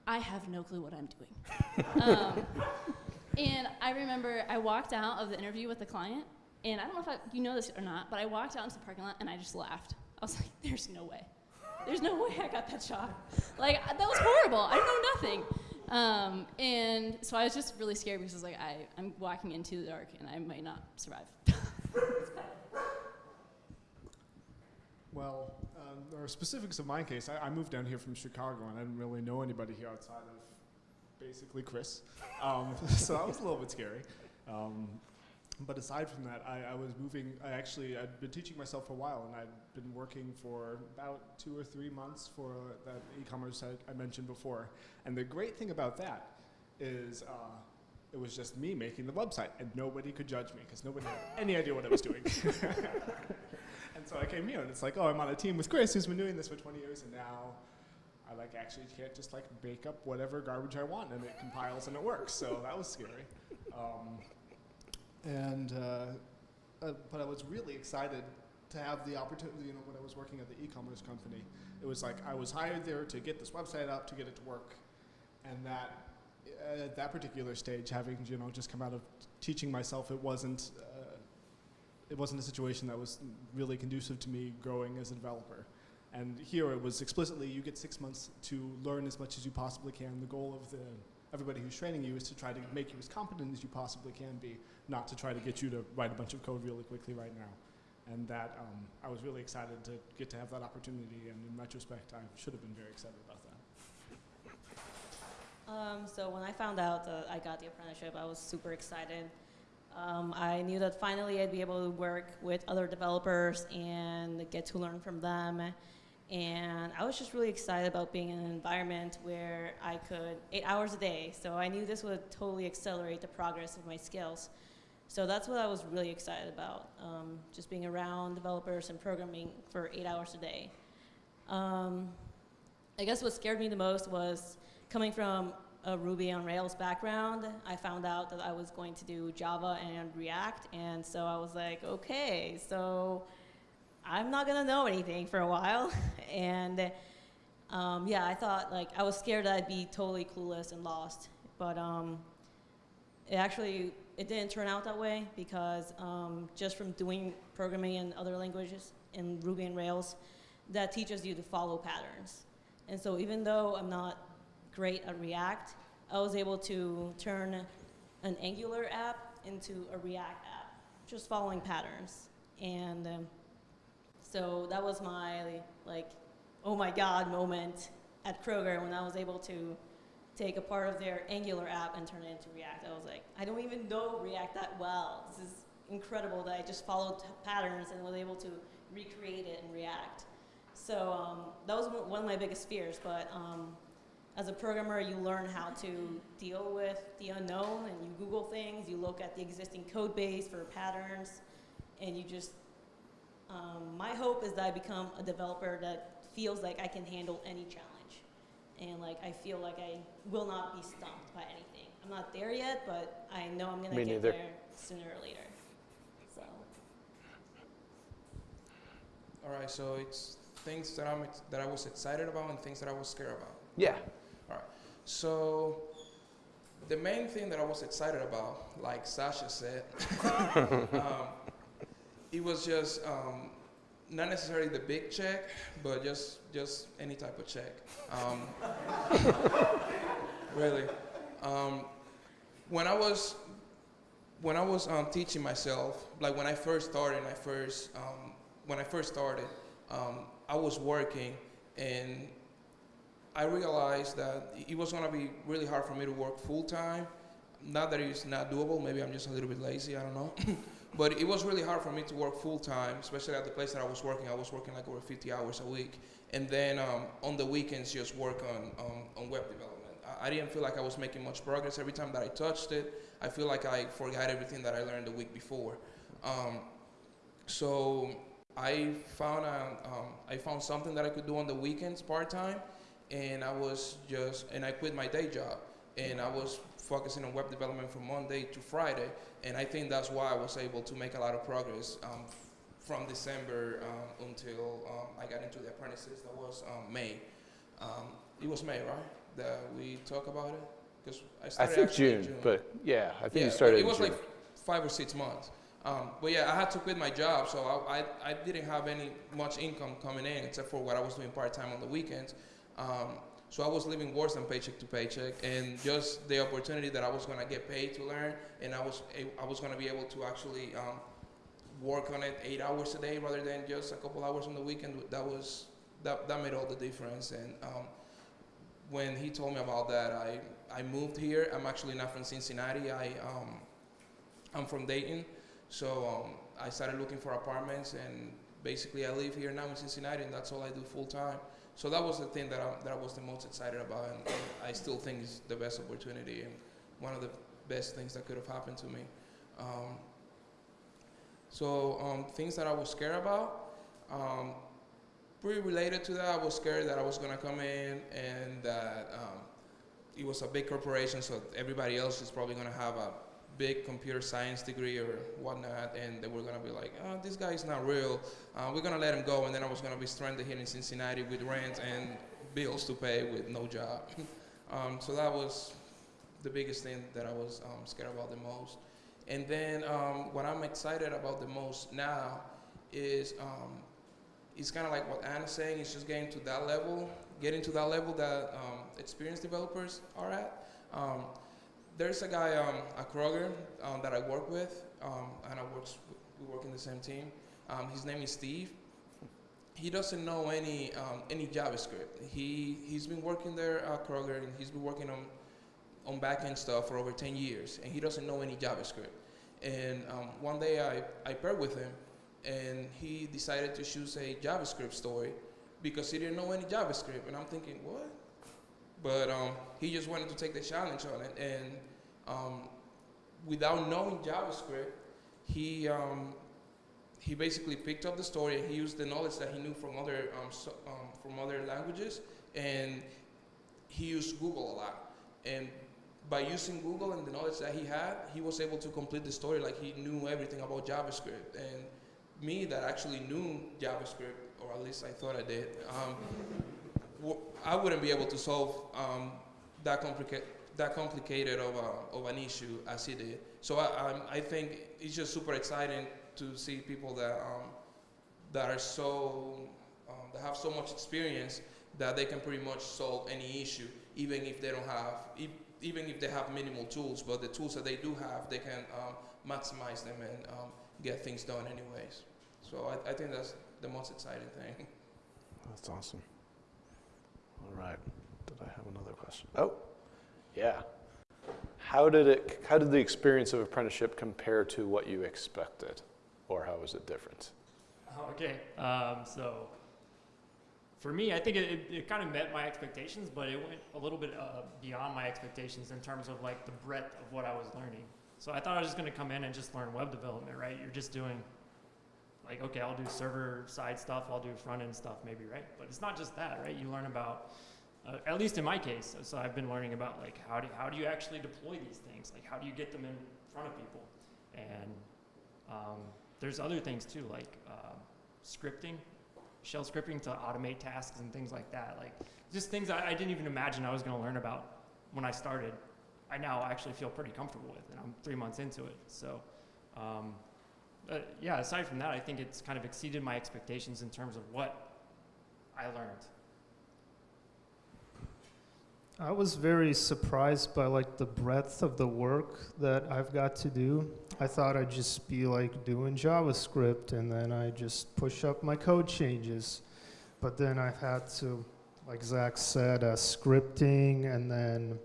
I have no clue what I'm doing. um, [laughs] and I remember I walked out of the interview with the client, and I don't know if I, you know this or not, but I walked out into the parking lot and I just laughed. I was like, "There's no way. There's no way I got that job. Like that was horrible. I know nothing." Um, and so I was just really scared because I was like, I, I'm walking into the dark and I might not survive. [laughs] Well, um, there specifics of my case. I, I moved down here from Chicago, and I didn't really know anybody here outside of basically Chris. Um, [laughs] so that was a little bit scary. Um, but aside from that, I, I was moving. I actually I'd been teaching myself for a while, and I'd been working for about two or three months for that e-commerce site I mentioned before. And the great thing about that is. Uh, it was just me making the website, and nobody could judge me because nobody had any idea what I was doing. [laughs] And so I came here, and it's like, oh, I'm on a team with Chris, who's been doing this for 20 years, and now I like actually can't just like make up whatever garbage I want, and it compiles and it works. So that was scary. Um, and uh, uh, but I was really excited to have the opportunity. You know, when I was working at the e-commerce company, it was like I was hired there to get this website up, to get it to work, and that uh, at that particular stage, having you know just come out of teaching myself, it wasn't. It wasn't a situation that was really conducive to me growing as a developer. And here it was explicitly you get six months to learn as much as you possibly can. The goal of the everybody who's training you is to try to make you as competent as you possibly can be, not to try to get you to write a bunch of code really quickly right now. And that um, I was really excited to get to have that opportunity. And in retrospect, I should have been very excited about that. Um, so when I found out that I got the apprenticeship, I was super excited. Um, I knew that finally I'd be able to work with other developers and get to learn from them. And I was just really excited about being in an environment where I could, eight hours a day. So I knew this would totally accelerate the progress of my skills. So that's what I was really excited about, um, just being around developers and programming for eight hours a day. Um, I guess what scared me the most was coming from a Ruby on Rails background, I found out that I was going to do Java and React, and so I was like, okay, so I'm not gonna know anything for a while, [laughs] and um, yeah, I thought like I was scared that I'd be totally clueless and lost, but um, it actually it didn't turn out that way because um, just from doing programming in other languages in Ruby and Rails, that teaches you to follow patterns, and so even though I'm not great at React, I was able to turn an Angular app into a React app, just following patterns. And um, so that was my like, oh my God moment at Kroger when I was able to take a part of their Angular app and turn it into React. I was like, I don't even know React that well. This is incredible that I just followed patterns and was able to recreate it in React. So um, that was one of my biggest fears, but um, as a programmer, you learn how to deal with the unknown and you Google things, you look at the existing code base for patterns, and you just, um, my hope is that I become a developer that feels like I can handle any challenge. And like, I feel like I will not be stumped by anything. I'm not there yet, but I know I'm gonna Me get neither. there sooner or later. So, All right, so it's things that I'm that I was excited about and things that I was scared about. Yeah. So the main thing that I was excited about, like Sasha said, [laughs] um, it was just um, not necessarily the big check, but just just any type of check. Um, [laughs] really, um, when I was when I was um, teaching myself, like when I first started, I first um, when I first started, I was working and I realized that it was gonna be really hard for me to work full time. Not that it's not doable, maybe I'm just a little bit lazy, I don't know. [laughs] but it was really hard for me to work full time, especially at the place that I was working. I was working like over 50 hours a week. And then um, on the weekends, just work on, on, on web development. I, I didn't feel like I was making much progress. Every time that I touched it, I feel like I forgot everything that I learned the week before. Um, so I found, a, um, I found something that I could do on the weekends part time and I was just and I quit my day job and I was focusing on web development from Monday to Friday, and I think that's why I was able to make a lot of progress um, from December um, until um, I got into the apprentices. That was um, May. Um, it was May, right? That we talk about it because I I think in June, but yeah, I think yeah, you started it was June. like five or six months. Um, but yeah, I had to quit my job, so I, I, I didn't have any much income coming in except for what I was doing part time on the weekends. Um, so I was living worse than paycheck to paycheck, and just the opportunity that I was gonna get paid to learn, and I was I was gonna be able to actually um, work on it eight hours a day rather than just a couple hours on the weekend. That was that that made all the difference. And um, when he told me about that, I I moved here. I'm actually not from Cincinnati. I um, I'm from Dayton, so um, I started looking for apartments, and basically I live here now in Cincinnati, and that's all I do full time. So that was the thing that I, that I was the most excited about, and, I still think is the best opportunity and one of the best things that could have happened to me. Um, so um, things that I was scared about, um, pretty related to that. I was scared that I was gonna come in and that um, it was a big corporation, so everybody else is probably gonna have a big computer science degree or whatnot, and they were gonna be like, oh, this guy's not real. Uh, we're gonna let him go, and then I was gonna be stranded here in Cincinnati with rent and bills to pay with no job. [laughs] um, so that was the biggest thing that I was um, scared about the most. And then um, what I'm excited about the most now is um, it's kind of like what Anna's saying. It's just getting to that level, getting to that level that um, experienced developers are at. There's a guy um, at Kroger um, that I work with, um, and I works, we work in the same team. Um, his name is Steve. He doesn't know any um, any JavaScript. He he's been working there at Kroger, and he's been working on on backend stuff for over 10 years, and he doesn't know any JavaScript. And um, one day I, I paired with him, and he decided to choose a JavaScript story because he didn't know any JavaScript. And I'm thinking, what? But um, he just wanted to take the challenge on it, and um, without knowing JavaScript, he um, he basically picked up the story and he used the knowledge that he knew from other um, so, um, from other languages, and he used Google a lot. And by using Google and the knowledge that he had, he was able to complete the story like he knew everything about JavaScript. And me, that actually knew JavaScript, or at least I thought I did, um, I wouldn't be able to solve um, that, that complicated of, a, of an issue as he did. So I, I think it's just super exciting to see people that, um, that are so, um, that have so much experience that they can pretty much solve any issue, even if they don't have, even if they have minimal tools, but the tools that they do have, they can um, maximize them and um, get things done anyways. So I, I think that's the most exciting thing. That's awesome. All right. Did I have another question? Oh, yeah. How did it? How did the experience of apprenticeship compare to what you expected, or how was it different? Okay, um, so for me, I think it, it, it kind of met my expectations, but it went a little bit uh, beyond my expectations in terms of like the breadth of what I was learning. So I thought I was just going to come in and just learn web development, right? You're just doing like, okay, I'll do server side stuff, I'll do front end stuff, maybe, right? But it's not just that, right? You learn about, uh, at least in my case, so I've been learning about like how do how do you actually deploy these things? Like how do you get them in front of people? And um, there's other things too, like uh, scripting, shell scripting to automate tasks and things like that. Like just things I, I didn't even imagine I was going to learn about when I started. I now actually feel pretty comfortable with, and I'm three months into it. So, um, uh, yeah. Aside from that, I think it's kind of exceeded my expectations in terms of what I learned. I was very surprised by like the breadth of the work that I've got to do. I thought I'd just be like doing JavaScript and then I just push up my code changes. But then I've had to, like Zach said, uh, scripting and then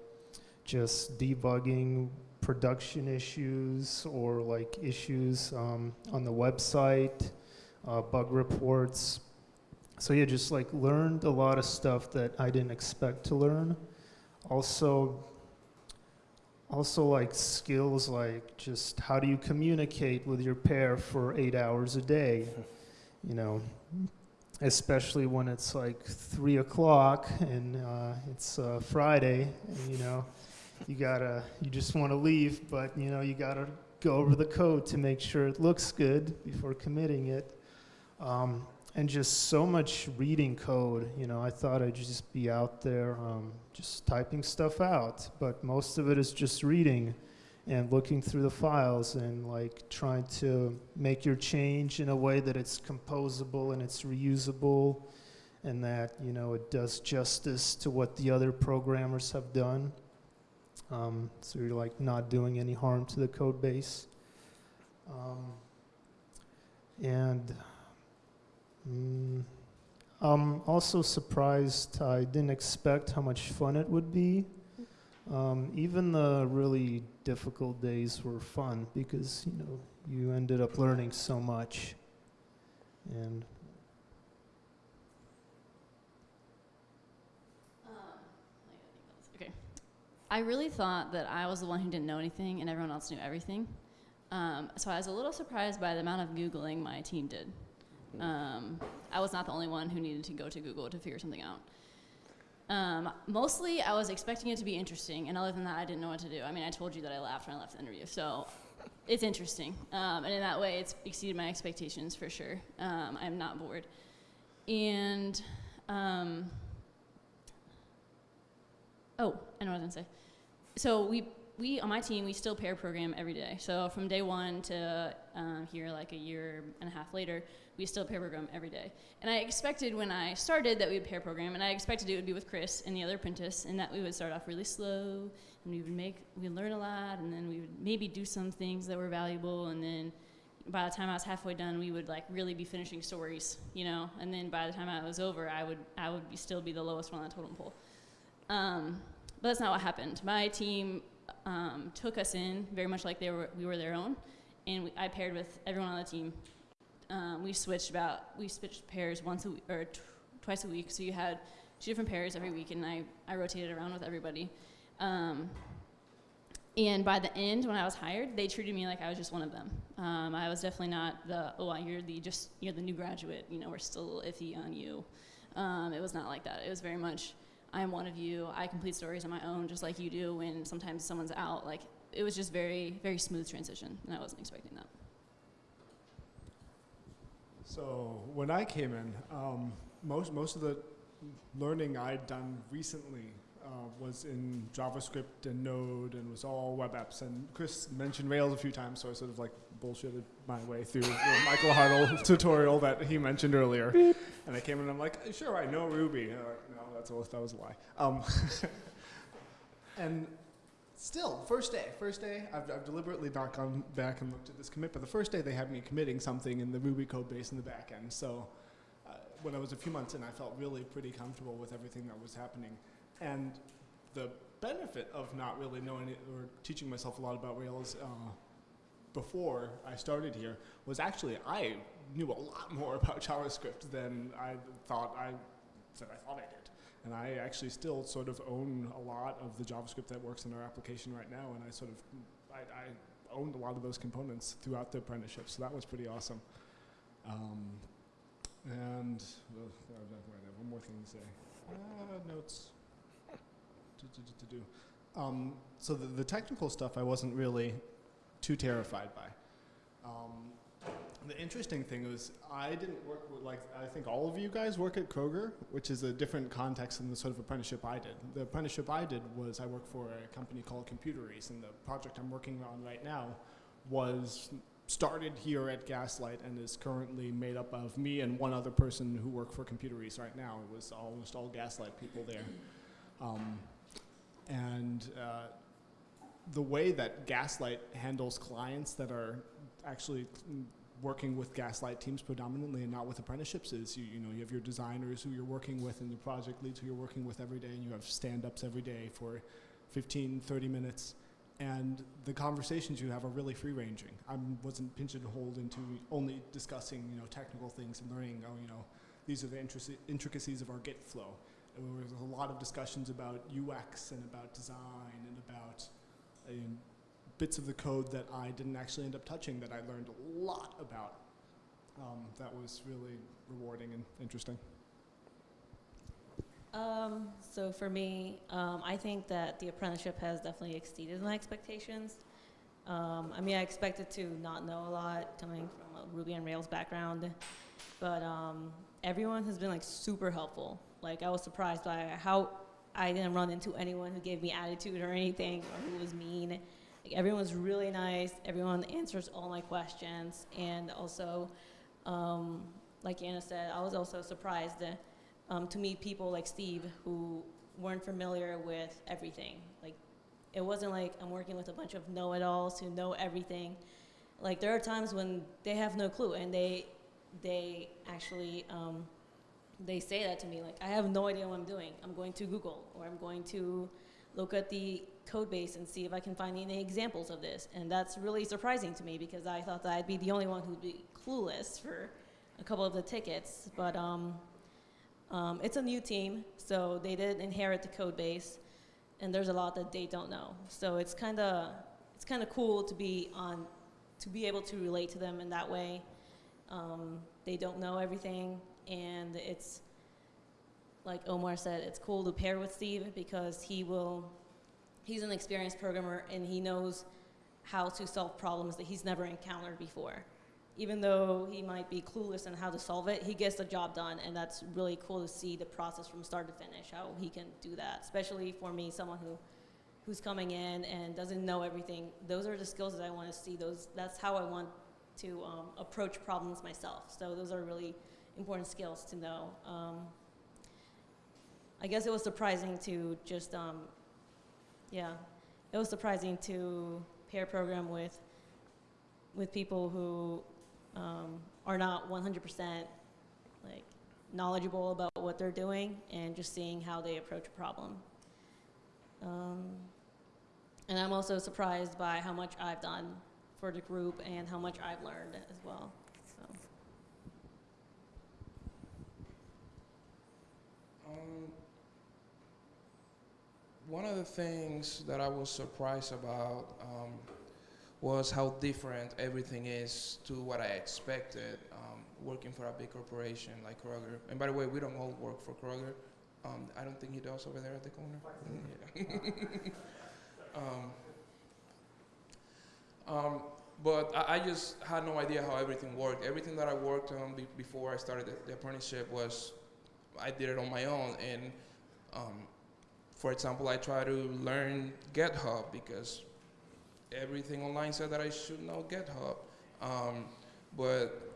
just debugging production issues or like issues um, on the website, uh, bug reports. So yeah, just like learned a lot of stuff that I didn't expect to learn. Also also like skills like just how do you communicate with your pair for eight hours a day? [laughs] You know especially when it's like three o'clock and uh, it's uh, friday and, you know you gotta, you just want to leave, but you know, you gotta go over the code to make sure it looks good before committing it. Um, and just so much reading code. You know, I thought I'd just be out there um, just typing stuff out, but most of it is just reading and looking through the files and like trying to make your change in a way that it's composable and it's reusable and that you know it does justice to what the other programmers have done. Um, so you're like not doing any harm to the code base. Um, and mm, I'm also surprised. I didn't expect how much fun it would be. Um, even the really difficult days were fun because you know you ended up learning so much. And I really thought that I was the one who didn't know anything and everyone else knew everything. Um, so I was a little surprised by the amount of Googling my team did. Um, I was not the only one who needed to go to Google to figure something out. Um, mostly, I was expecting it to be interesting, and other than that, I didn't know what to do. I mean, I told you that I laughed when I left the interview, so it's interesting. Um, and in that way, it's exceeded my expectations for sure. Um, I'm not bored. And um, Oh, I know what I was gonna say. So we we on my team we still pair program every day. So from day one to um, here, like a year and a half later, we still pair program every day. And I expected when I started that we would pair program, and I expected it would be with Chris and the other apprentice, and that we would start off really slow, and we would make we learn a lot, and then we would maybe do some things that were valuable, and then by the time I was halfway done, we would like really be finishing stories, you know. And then by the time I was over, I would I would be, still be the lowest one on the totem pole. Um, but that's not what happened. My team um, took us in very much like they were, we were their own, and we, I paired with everyone on the team. Um, we switched about we switched pairs once a week or twice a week, so you had two different pairs every week, and I, I rotated around with everybody. Um, and by the end, when I was hired, they treated me like I was just one of them. Um, I was definitely not the oh you're the just you're the new graduate. You know we're still iffy on you. Um, it was not like that. It was very much I'm one of you. I complete stories on my own, just like you do. When sometimes someone's out, like it was just very, very smooth transition, and I wasn't expecting that. So when I came in, um, most most of the learning I'd done recently uh, was in JavaScript and Node, and was all web apps. And Chris mentioned Rails a few times, so I sort of like bullshitted my way through the [laughs] Michael Hartl tutorial that he mentioned earlier. And I came in and I'm like, sure, I know Ruby. And like, no, that's a, that was a lie. Um, [laughs] and still, first day, first day, I've, I've deliberately not gone back and looked at this commit, but the first day they had me committing something in the Ruby code base in the back end. So uh, when I was a few months in, I felt really pretty comfortable with everything that was happening. And the benefit of not really knowing it or teaching myself a lot about Rails uh, before I started here was actually I knew a lot more [laughs] about JavaScript than I thought I than I thought I did. And I actually still sort of own a lot of the JavaScript that works in our application right now, and I sort of I, I owned a lot of those components throughout the apprenticeship, so that was pretty awesome. Um, and uh, one more thing to say. Uh, notes. To, to do. Um, so the, the technical stuff I wasn't really too terrified by. Um, the interesting thing was I didn't work with, like, I think all of you guys work at Kroger, which is a different context than the sort of apprenticeship I did. The apprenticeship I did was I worked for a company called Computeries, and the project I'm working on right now was started here at Gaslight and is currently made up of me and one other person who work for Computeries right now. It was almost all Gaslight people there. Um, and uh, the way that Gaslight handles clients that are actually working with Gaslight teams predominantly and not with apprenticeships is you, you know, you have your designers who you're working with and your project leads who you're working with every day and you have stand-ups every day for 15, 30 minutes. And the conversations you have are really free-ranging. I wasn't pinched and pigeonholed into only discussing, you know, technical things and learning, oh, you know, these are the intricacies of our Git flow. There was a lot of discussions about UX and about design and about uh, bits of the code that I didn't actually end up touching that I learned a lot about. Um, that was really rewarding and interesting. Um, so for me, um, I think that the apprenticeship has definitely exceeded my expectations. Um, I mean, I expected to not know a lot coming from a Ruby on Rails background, but um, everyone has been like super helpful. Like I was surprised by how I didn't run into anyone who gave me attitude or anything or who was mean. Everyone's really nice. Everyone answers all my questions, and also, um, like Anna said, I was also surprised um, to meet people like Steve who weren't familiar with everything. Like, it wasn't like I'm working with a bunch of know-it-alls who know everything. Like, there are times when they have no clue, and they they actually um, they say that to me. Like, I have no idea what I'm doing. I'm going to Google, or I'm going to look at the code base and see if I can find any examples of this. And that's really surprising to me because I thought that I'd be the only one who'd be clueless for a couple of the tickets. But um, um, it's a new team, so they did inherit the code base, and there's a lot that they don't know. So it's kind of it's kind of cool to be on to be able to relate to them in that way. Um, they don't know everything, and it's like Omar said, it's cool to pair with Steve because he will he's an experienced programmer and he knows how to solve problems that he's never encountered before even though he might be clueless on how to solve it, he gets the job done, and that's really cool to see the process from start to finish, how he can do that, especially for me, someone who who's coming in and doesn't know everything. Those are the skills that I want to see. Those that's how I want to um, approach problems myself. So those are really important skills to know. Um, I guess it was surprising to just, um, yeah, it was surprising to pair program with with people who um, are not 100% like knowledgeable about what they're doing and just seeing how they approach a problem. Um, and I'm also surprised by how much I've done for the group and how much I've learned as well. So. Um, one of the things that I was surprised about um, was how different everything is to what I expected um, working for a big corporation like Kroger. And by the way, we don't all work for Kroger. Um, I don't think he does over there at the corner. [laughs] Um, um, but I, I, just had no idea how everything worked. Everything that I worked on be before I started the, the, apprenticeship was, I did it on my own. And um, for example, I try to learn GitHub because everything online said that I should know GitHub. Um, but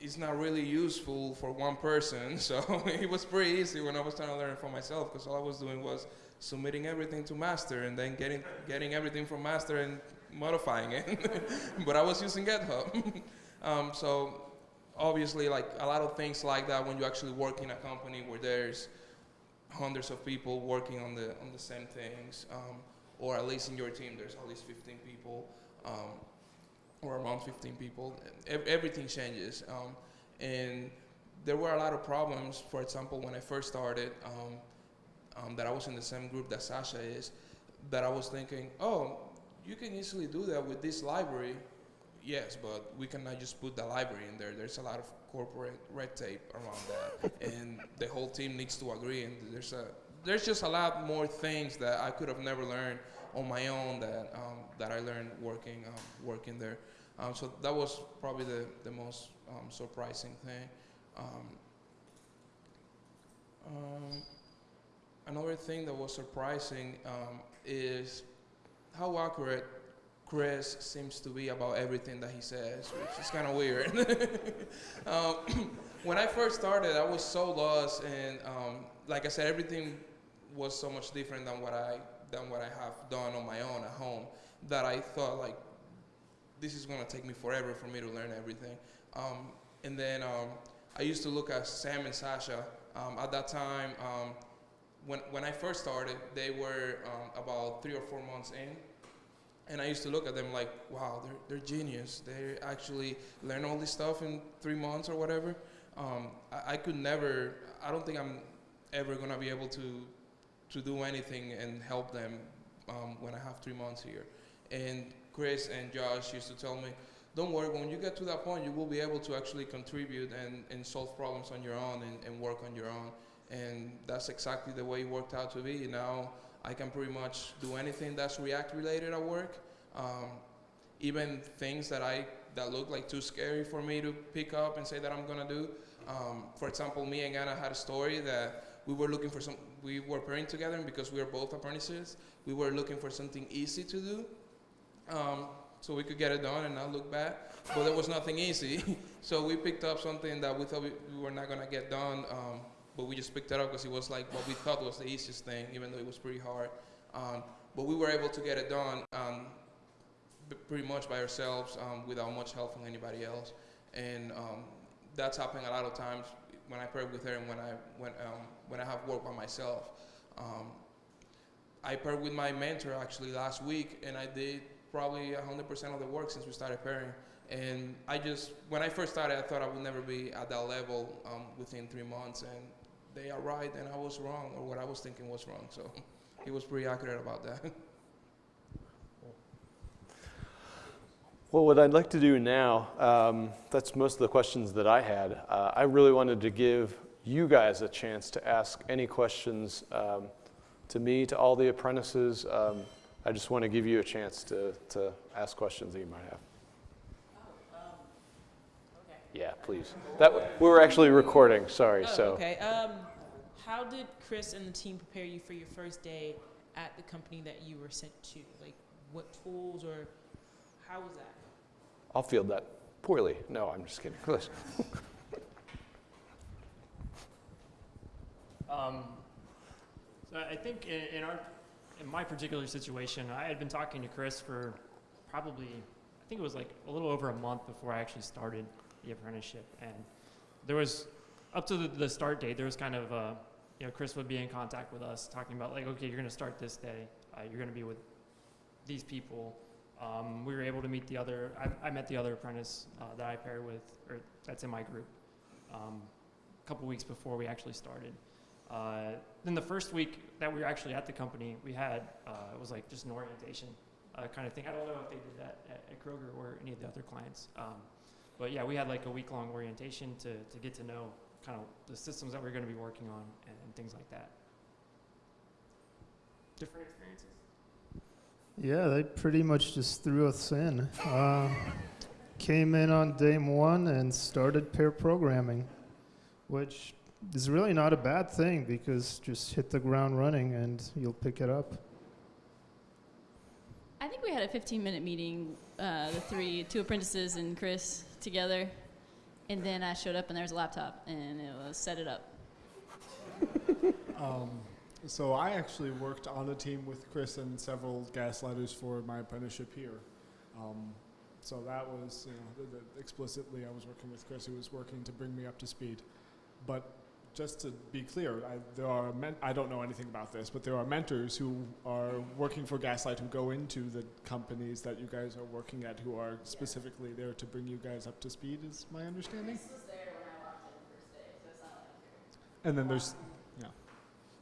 it's not really useful for one person, [laughs] so [laughs] it was pretty easy when I was trying to learn for myself because all I was doing was submitting everything to master and then getting, getting everything from master and modifying it. [laughs] but I was using GitHub. um, so obviously like a lot of things like that when you actually work in a company where there's hundreds of people working on the, on the same things. Um, or at least in your team there's at least 15 people um, or around 15 people. Everything changes. Um, and there were a lot of problems, for example, when I first started, um, um, that I was in the same group that Sasha is, that I was thinking, oh, you can easily do that with this library. Yes, but we cannot just put the library in there. There's a lot of corporate red tape around that. and the whole team needs to agree, and there's a there's just a lot more things that I could have never learned on my own that um, that I learned working um, working there. Um, so that was probably the the most um, surprising thing. Um, um, another thing that was surprising is how accurate Chris seems to be about everything that he says, which is kind of weird. [laughs] [clears throat] when I first started, I was so lost, and like I said, everything was so much different than what I than what I have done on my own at home that I thought like this is gonna take me forever for me to learn everything. Um, and then um, I used to look at Sam and Sasha. Um, at that time, um, when when I first started, they were um, about three or four months in. And I used to look at them like, wow, they're, they're genius. They actually learn all this stuff in three months or whatever. Um, I, I could never, I don't think I'm ever gonna be able to to do anything and help them um, when I have three months here. And Chris and Josh used to tell me, don't worry, when you get to that point, you will be able to actually contribute and, and solve problems on your own and, and work on your own. and that's exactly the way it worked out to be. Now I can pretty much do anything that's React related at work, um, even things that I that look like too scary for me to pick up and say that I'm gonna do. Um, for example, me and Anna had a story that we were looking for some. We were pairing together, and because we were both apprentices, we were looking for something easy to do, um, so we could get it done and not look bad. But there was nothing easy, [laughs] so we picked up something that we thought we, we were not gonna get done. But we just picked it up because it was like what we thought was the easiest thing, even though it was pretty hard. Um, but we were able to get it done um, pretty much by ourselves um, without much help from anybody else. And um, that's happening a lot of times when I paired with her and when I when um, when I have work by myself. I paired with my mentor actually last week, and I did probably 100% of the work since we started pairing. And I just, when I first started, I thought I would never be at that level um, within three months, and they are right, and I was wrong, or what I was thinking was wrong. So [laughs] he was pretty accurate about that. [laughs] Well, what I'd like to do now, um, that's most of the questions that I had. Uh, I really wanted to give you guys a chance to ask any questions um, to me, to all the apprentices. Um, I just want to give you a chance to, to ask questions that you might have. Yeah, please. That we were actually recording. Sorry. Oh, so okay. Um, how did Chris and the team prepare you for your first day at the company that you were sent to? Like, what tools or how was that? I'll field that poorly. No, I'm just kidding. [laughs] Listen. Um, so I think in, in our, in my particular situation, I had been talking to Chris for probably, I think it was like a little over a month before I actually started the apprenticeship, and there was up to the, the start date. There was kind of, uh, you know, Chris would be in contact with us, talking about like, okay, you're going to start this day. Uh, you're going to be with these people. Um, we were able to meet the other. I, I met the other apprentice uh, that I paired with, or that's in my group, um, a couple weeks before we actually started. Uh, then the first week that we were actually at the company, we had uh, it was like just an orientation uh, kind of thing. I don't know if they did that at, at Kroger or any of the other clients, um, but yeah, we had like a week long orientation to to get to know kind of the systems that we are going to be working on and, and things like that. Different experiences. Yeah, they pretty much just threw us in. Uh, came in on day one and started pair programming, which is really not a bad thing because just hit the ground running and you'll pick it up. I think we had a 15 minute meeting, uh, the three, two apprentices and Chris together. And then I showed up and there was a laptop and it was set it up. Um, so I actually worked on a team with Chris and several gaslighters for my apprenticeship here. Um, so that was, you know, explicitly I was working with Chris, who was working to bring me up to speed. But just to be clear, I, there are men- I don't know anything about this, but there are mentors who are working for Gaslight who go into the companies that you guys are working at, who are specifically there to bring you guys up to speed. Is my understanding? And then there's, yeah,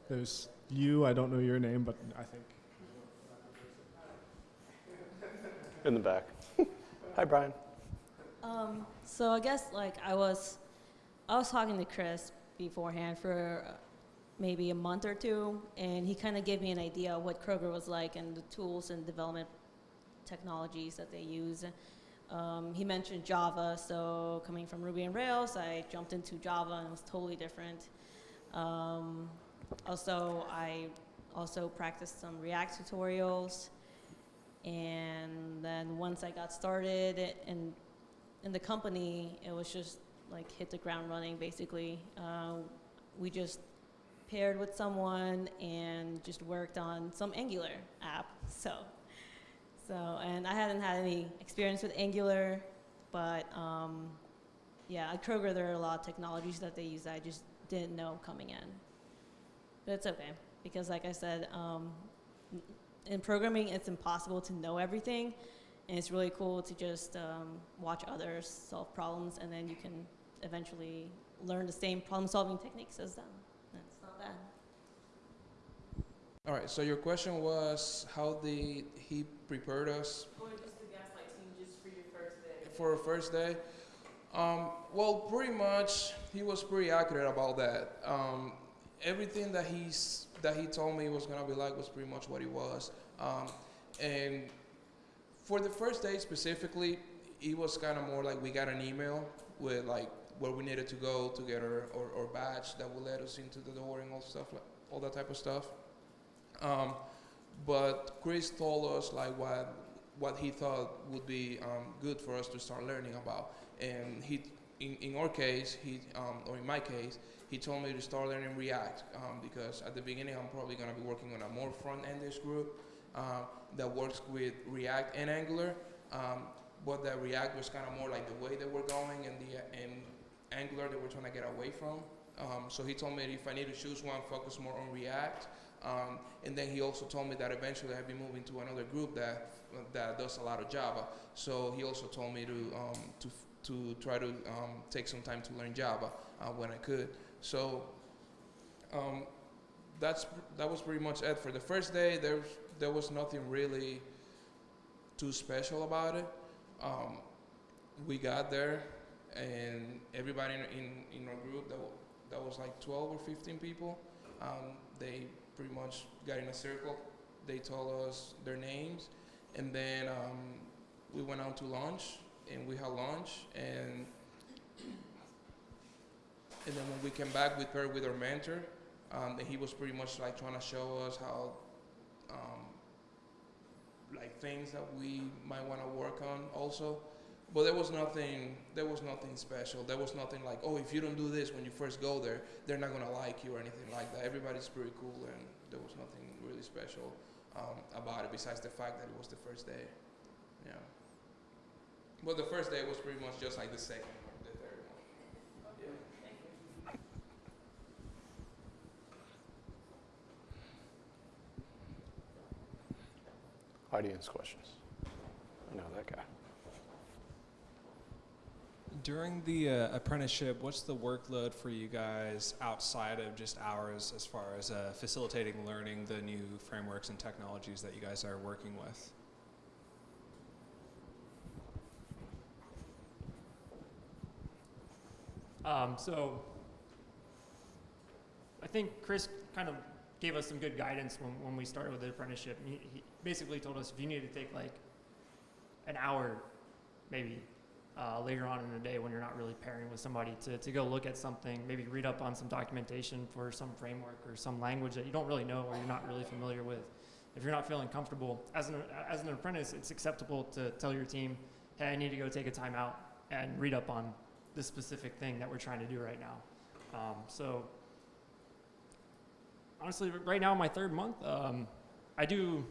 there's you. I don't know your name, but I think in the back. [laughs] Hi, Brian. Um, so I guess like I was, I was talking to Chris beforehand for maybe a month or two, and he kind of gave me an idea of what Kroger was like and the tools and development technologies that they use. Um, he mentioned Java, so coming from Ruby and Rails, I jumped into Java and it was totally different. Um, also, I also practiced some React tutorials, and then once I got started and in the company, it was just like hit the ground running basically. Uh, we just paired with someone and just worked on some Angular app. So, so and I hadn't had any experience with Angular, but um, yeah, at Kroger there are a lot of technologies that they use that I just didn't know coming in. But it's okay because, like I said, um, in programming it's impossible to know everything. And it's really cool to just um, watch others solve problems, and then you can eventually learn the same problem-solving techniques as them. That's not bad. All right. So your question was how did he prepared us Or just the gaslight team just for your first day? for a first day? Um, well, pretty much he was pretty accurate about that. Um, everything that he's that he told me was gonna be like was pretty much what it was. Um, and for the first day specifically, it was kind of more like we got an email with like where we needed to go to get our, our, our badge that would let us into the door and all stuff like all that type of stuff. Um, but Chris told us like what what he thought would be um, good for us to start learning about, and he in, in our case he um, or in my case he told me to start learning React um, because at the beginning I'm probably going to be working on a more front-endish group uh, that works with React and Angular. Um, but that React was kind of more like the way that we're going, and the and Angular that we're trying to get away from. Um, so he told me if I need to choose one, focus more on React. Um, and then he also told me that eventually I'd be moving to another group that that does a lot of Java. So he also told me to um, to to try to um, take some time to learn Java uh, when I could. So um, that's that was pretty much it for the first day. There there was nothing really too special about it. Um, we got there, and everybody in, in, our group that, that was like 12 or 15 people. Um, they pretty much got in a circle. They told us their names, and then um, we went out to lunch, and we had lunch, and and then when we came back, we paired with our mentor, um, and he was pretty much like trying to show us how, um, like things that we might want to work on also. But there was nothing, there was nothing special. There was nothing like, oh, if you don't do this when you first go there, they're not gonna like you or anything like that. Everybody's pretty cool, and there was nothing really special um, about it besides the fact that it was the first day. Yeah. But the first day was pretty much just like the second or the third one. Yeah. Audience questions? I know that guy. During the uh, apprenticeship, what's the workload for you guys outside of just hours as far as uh, facilitating learning the new frameworks and technologies that you guys are working with? Um, so I think Chris kind of gave us some good guidance when, when we started with the apprenticeship. He, he basically told us if you need to take like an hour, maybe uh, later on in the day when you're not really pairing with somebody to, to go look at something, maybe read up on some documentation for some framework or some language that you don't really know or you're not really familiar with. If you're not feeling comfortable, as an, as an apprentice, it's acceptable to tell your team, hey, I need to go take a time out and read up on this specific thing that we're trying to do right now. Um, so honestly, right now my third month, um, I do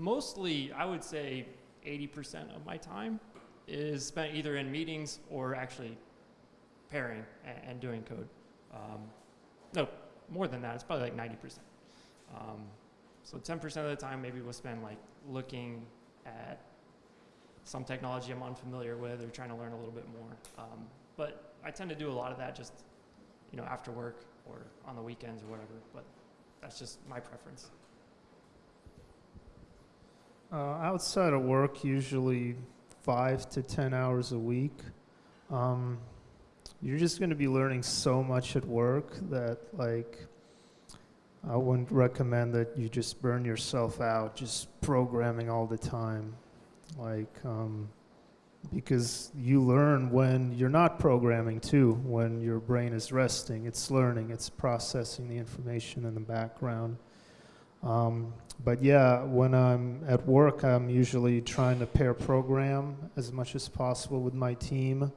mostly, I would say 80% of my time is spent either in meetings or actually pairing and, and doing code. Um, no, more than that, it's probably like 90%. Um, so 10% of the time maybe we'll spend like looking at some technology I'm unfamiliar with or trying to learn a little bit more. Um, but I tend to do a lot of that just, you know, after work or on the weekends or whatever. But that's just my preference. Uh, outside of work, usually five to ten hours a week. Um, you're just going to be learning so much at work that, like, I wouldn't recommend that you just burn yourself out just programming all the time. Like, um, because you learn when you're not programming too, when your brain is resting. It's learning, it's processing the information in the background. Um, but yeah, when I'm at work, I'm usually trying to pair program as much as possible with my team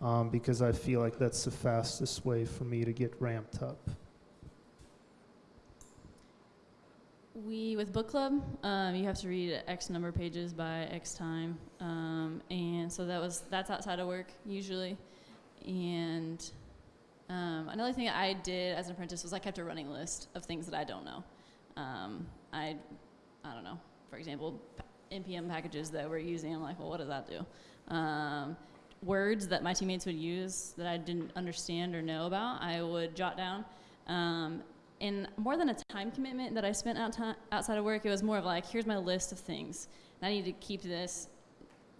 um, because I feel like that's the fastest way for me to get ramped up. We with book club, um, you have to read X number of pages by X time, um, and so that was that's outside of work usually. And um, another thing I did as an apprentice was I kept a running list of things that I don't know. Um, I, I don't know. For example, npm packages that we're using. I'm like, well, what does that do? Um, words that my teammates would use that I didn't understand or know about, I would jot down. Um, and more than a time commitment that I spent out outside of work, it was more of like, here's my list of things. And I need to keep this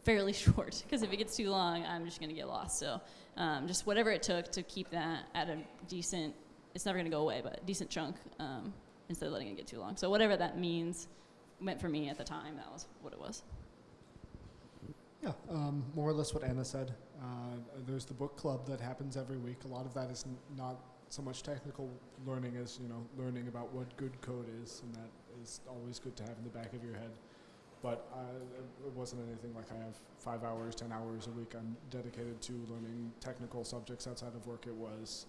fairly [laughs] short because if it gets too long, I'm just going to get lost. So um, just whatever it took to keep that at a decent it's never going to go away, but decent chunk um, instead of letting it get too long. So whatever that means meant for me at the time, that was what it was. Yeah, um, more or less what Anna said. Uh, there's the book club that happens every week. A lot of that is not so much technical learning as you know learning about what good code is, and that is always good to have in the back of your head. But it wasn't anything like I have five hours, ten hours a week. I'm dedicated to learning technical subjects outside of work. It was,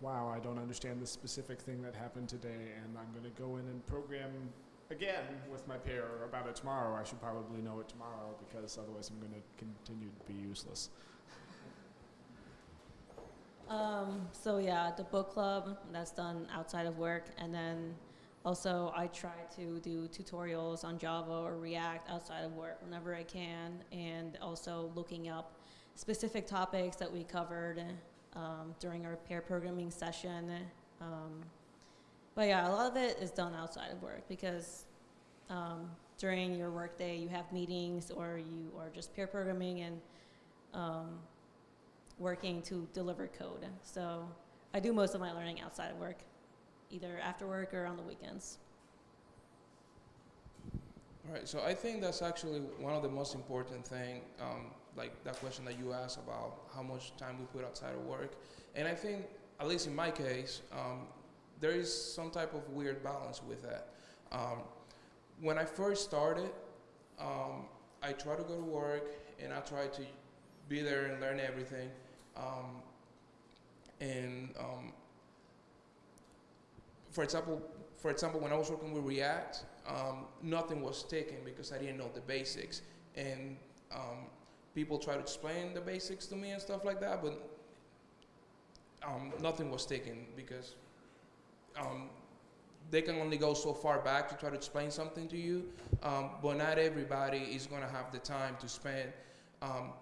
wow, I don't understand this specific thing that happened today, and I'm going to go in and program again with my pair about it tomorrow. I should probably know it tomorrow because otherwise I'm going to continue to be useless. Um, so yeah, the book club that's done outside of work, and then also I try to do tutorials on Java or React outside of work whenever I can, and also looking up specific topics that we covered um, during our pair programming session. Um, but yeah, a lot of it is done outside of work because um, during your workday you have meetings or you are just pair programming and um, working to deliver code. So I do most of my learning outside of work, either after work or on the weekends. All right, so I think that's actually one of the most important thing, um, like that question that you asked about how much time we put outside of work. And I think, at least in my case, um, there is some type of weird balance with that. Um, when I first started, um, I try to go to work and I try to be there and learn everything. Um, and um, for example, for example, when I was working with React, um, nothing was sticking because I didn't know the basics. And um, people try to explain the basics to me and stuff like that, but um, nothing was taken because um, they can only go so far back to try to explain something to you, um, but not everybody is going to have the time to spend um,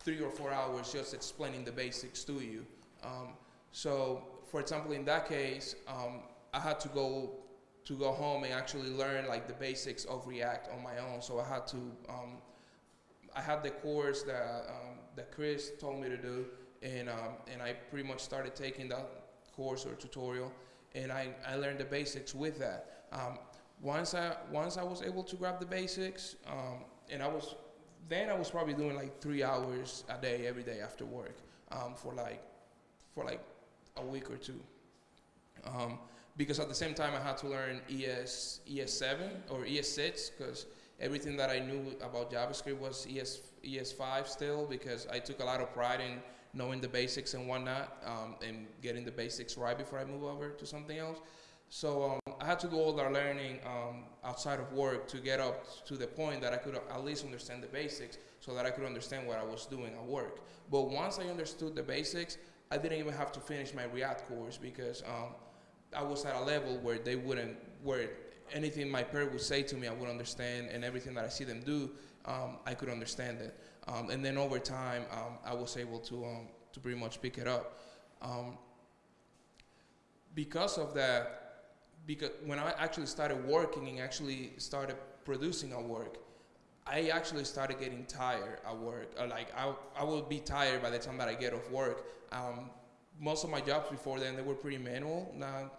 three or four hours just explaining the basics to you. Um, so, for example, in that case, um, I had to go to go home and actually learn like the basics of React on my own. So I had to, I had the course that um, that Chris told me to do, and um, and I pretty much started taking that course or tutorial, and I, I learned the basics with that. Um, once I once I was able to grab the basics, um, and I was then I was probably doing like three hours a day every day after work um, for like for like a week or two. Um, because at the same time I had to learn ES ES7 or ES6 because everything that I knew about JavaScript was ES ES5 still because I took a lot of pride in knowing the basics and whatnot um, and getting the basics right before I move over to something else. So um, I had to do all that learning um, outside of work to get up to the point that I could at least understand the basics so that I could understand what I was doing at work. But once I understood the basics, I didn't even have to finish my React course because um, I was at a level where they wouldn't, where anything my parent would say to me, I would understand, and everything that I see them do, um, I could understand it. Um, and then over time, um, I was able to um, to pretty much pick it up. Um, because of that, because when I actually started working and actually started producing at work, I actually started getting tired at work. Uh, like I, I would be tired by the time that I get off work. Um, most of my jobs before then they were pretty manual. Now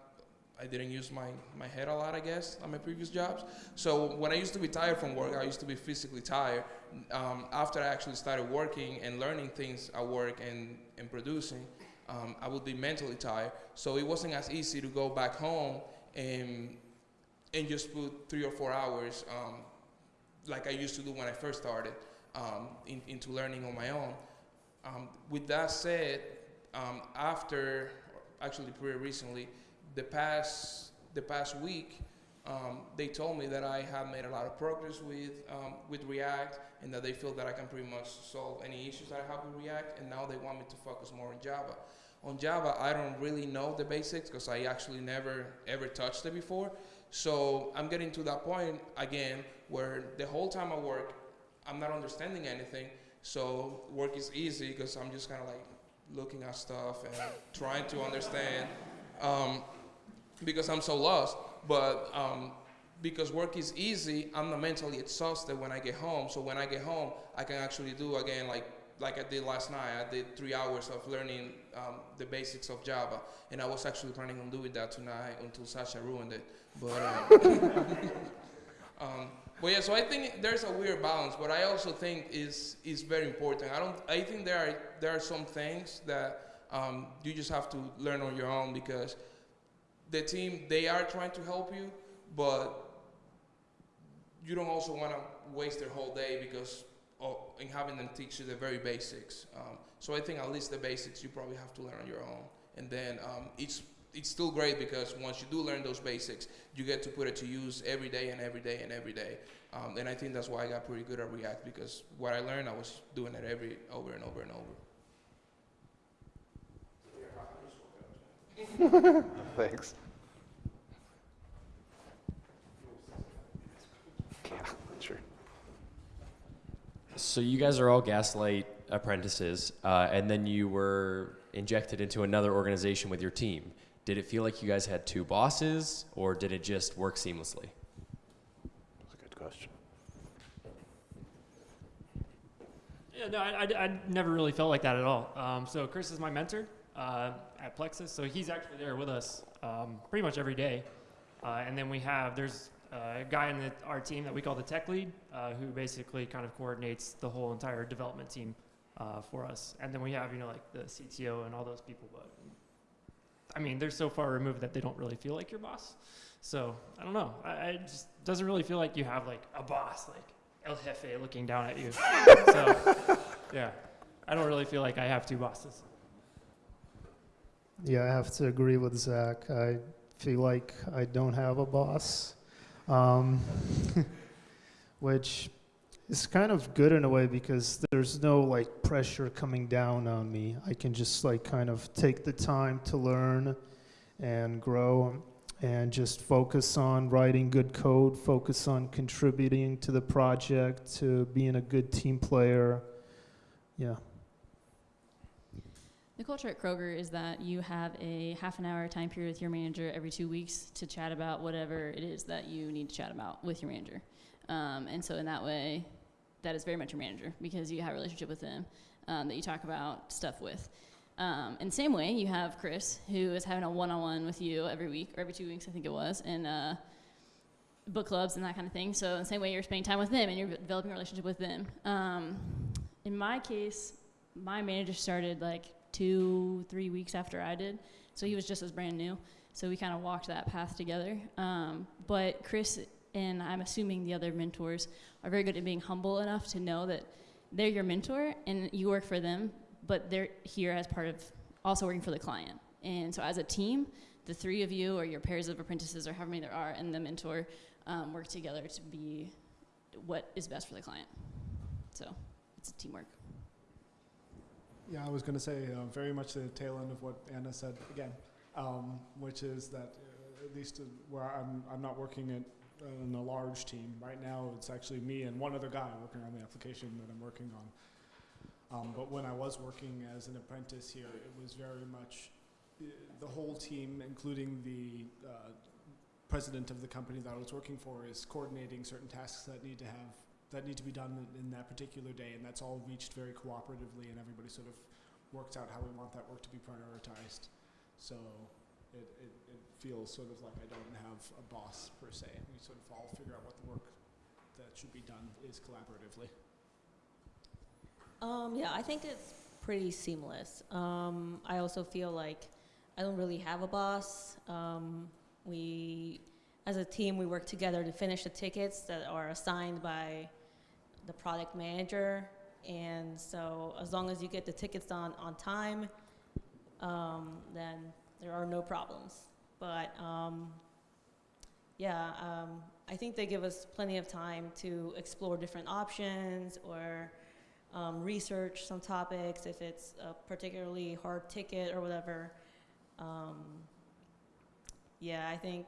I didn't use my, my head a lot, I guess, on my previous jobs. So when I used to be tired from work, I used to be physically tired. Um, after I actually started working and learning things at work and, and producing, um, I would be mentally tired. So it wasn't as easy to go back home and, and just put three or four hours, um, like I used to do when I first started, um, in, into learning on my own. Um, with that said, um, after, actually pretty recently, the past the past week, um, they told me that I have made a lot of progress with um, with React, and that they feel that I can pretty much solve any issues that I have with React. And now they want me to focus more on Java. On Java, I don't really know the basics because I actually never ever touched it before. So I'm getting to that point again where the whole time I work, I'm not understanding anything. So work is easy because I'm just kind of like looking at stuff and trying to understand. Um, because I'm so lost. But um, because work is easy, I'm not mentally exhausted when I get home. So when I get home, I can actually do again like like I did last night. I did three hours of learning um, the basics of Java, and I was actually planning on doing that tonight until Sasha ruined it. But um, [laughs] um, but yeah, so I think there's a weird balance, but I also think is is very important. I don't. I think there are there are some things that um, you just have to learn on your own because the team they are trying to help you, but you don't also want to waste their whole day because of, in having them teach you the very basics. Um, so I think at least the basics you probably have to learn on your own, and then um, it's it's still great because once you do learn those basics, you get to put it to use every day and every day and every day. Um, and I think that's why I got pretty good at React because what I learned, I was doing it every over and over and over. [laughs] Thanks. Yeah, sure. So you guys are all Gaslight apprentices, uh, and then you were injected into another organization with your team. Did it feel like you guys had two bosses, or did it just work seamlessly? That's a good question. Yeah, no, I, I, I never really felt like that at all. Um, so Chris is my mentor uh, at Plexus, so he's actually there with us um, pretty much every day. Uh, and then we have there's a guy in the, our team that we call the tech lead, uh, who basically kind of coordinates the whole entire development team uh, for us. And then we have you know like the CTO and all those people, but I mean they're so far removed that they don't really feel like your boss. So I don't know. I, I just doesn't really feel like you have like a boss like El Jefe looking down at you. [laughs] so yeah, I don't really feel like I have two bosses. Yeah, I have to agree with Zach. I feel like I don't have a boss, um, [laughs] which is kind of good in a way because there's no like pressure coming down on me. I can just like kind of take the time to learn and grow and just focus on writing good code, focus on contributing to the project, to being a good team player. Yeah. The culture at Kroger is that you have a half an hour time period with your manager every two weeks to chat about whatever it is that you need to chat about with your manager. Um, and so in that way, that is very much your manager because you have a relationship with them um, that you talk about stuff with. Um, in the same way, you have Chris, who is having a one-on-one with you every week or every two weeks, I think it was, in uh, book clubs and that kind of thing. So in the same way, you're spending time with them and you're developing a relationship with them. Um, in my case, my manager started like two, three weeks after I did, so he was just as brand new. So we kind of walked that path together. Um, but Chris and I'm assuming the other mentors are very good at being humble enough to know that they're your mentor and you work for them, but they're here as part of also working for the client. And so as a team, the three of you or your pairs of apprentices or however many there are and the mentor um, work together to be what is best for the client. So it's teamwork. Yeah, I was going to say uh, very much the tail end of what Anna said again, um, which is that uh, at least uh, where I'm, I'm not working at, uh, in a large team. Right now, it's actually me and one other guy working on the application that I'm working on. Um, but when I was working as an apprentice here, it was very much uh, the whole team, including the uh, president of the company that I was working for, is coordinating certain tasks that need to have that need to be done in, that particular day, and that's all reached very cooperatively, and everybody sort of works out how we want that work to be prioritized. So it, it, it feels sort of like I don't have a boss per se. We sort of all figure out what the work that should be done is collaboratively. Um, yeah, I think it's pretty seamless. Um, I also feel like I don't really have a boss. Um, we, as a team, we work together to finish the tickets that are assigned by the product manager. And so, as long as you get the tickets done on time, um, then there are no problems. But um, yeah, um, I think they give us plenty of time to explore different options or um, research some topics if it's a particularly hard ticket or whatever. Um, yeah, I think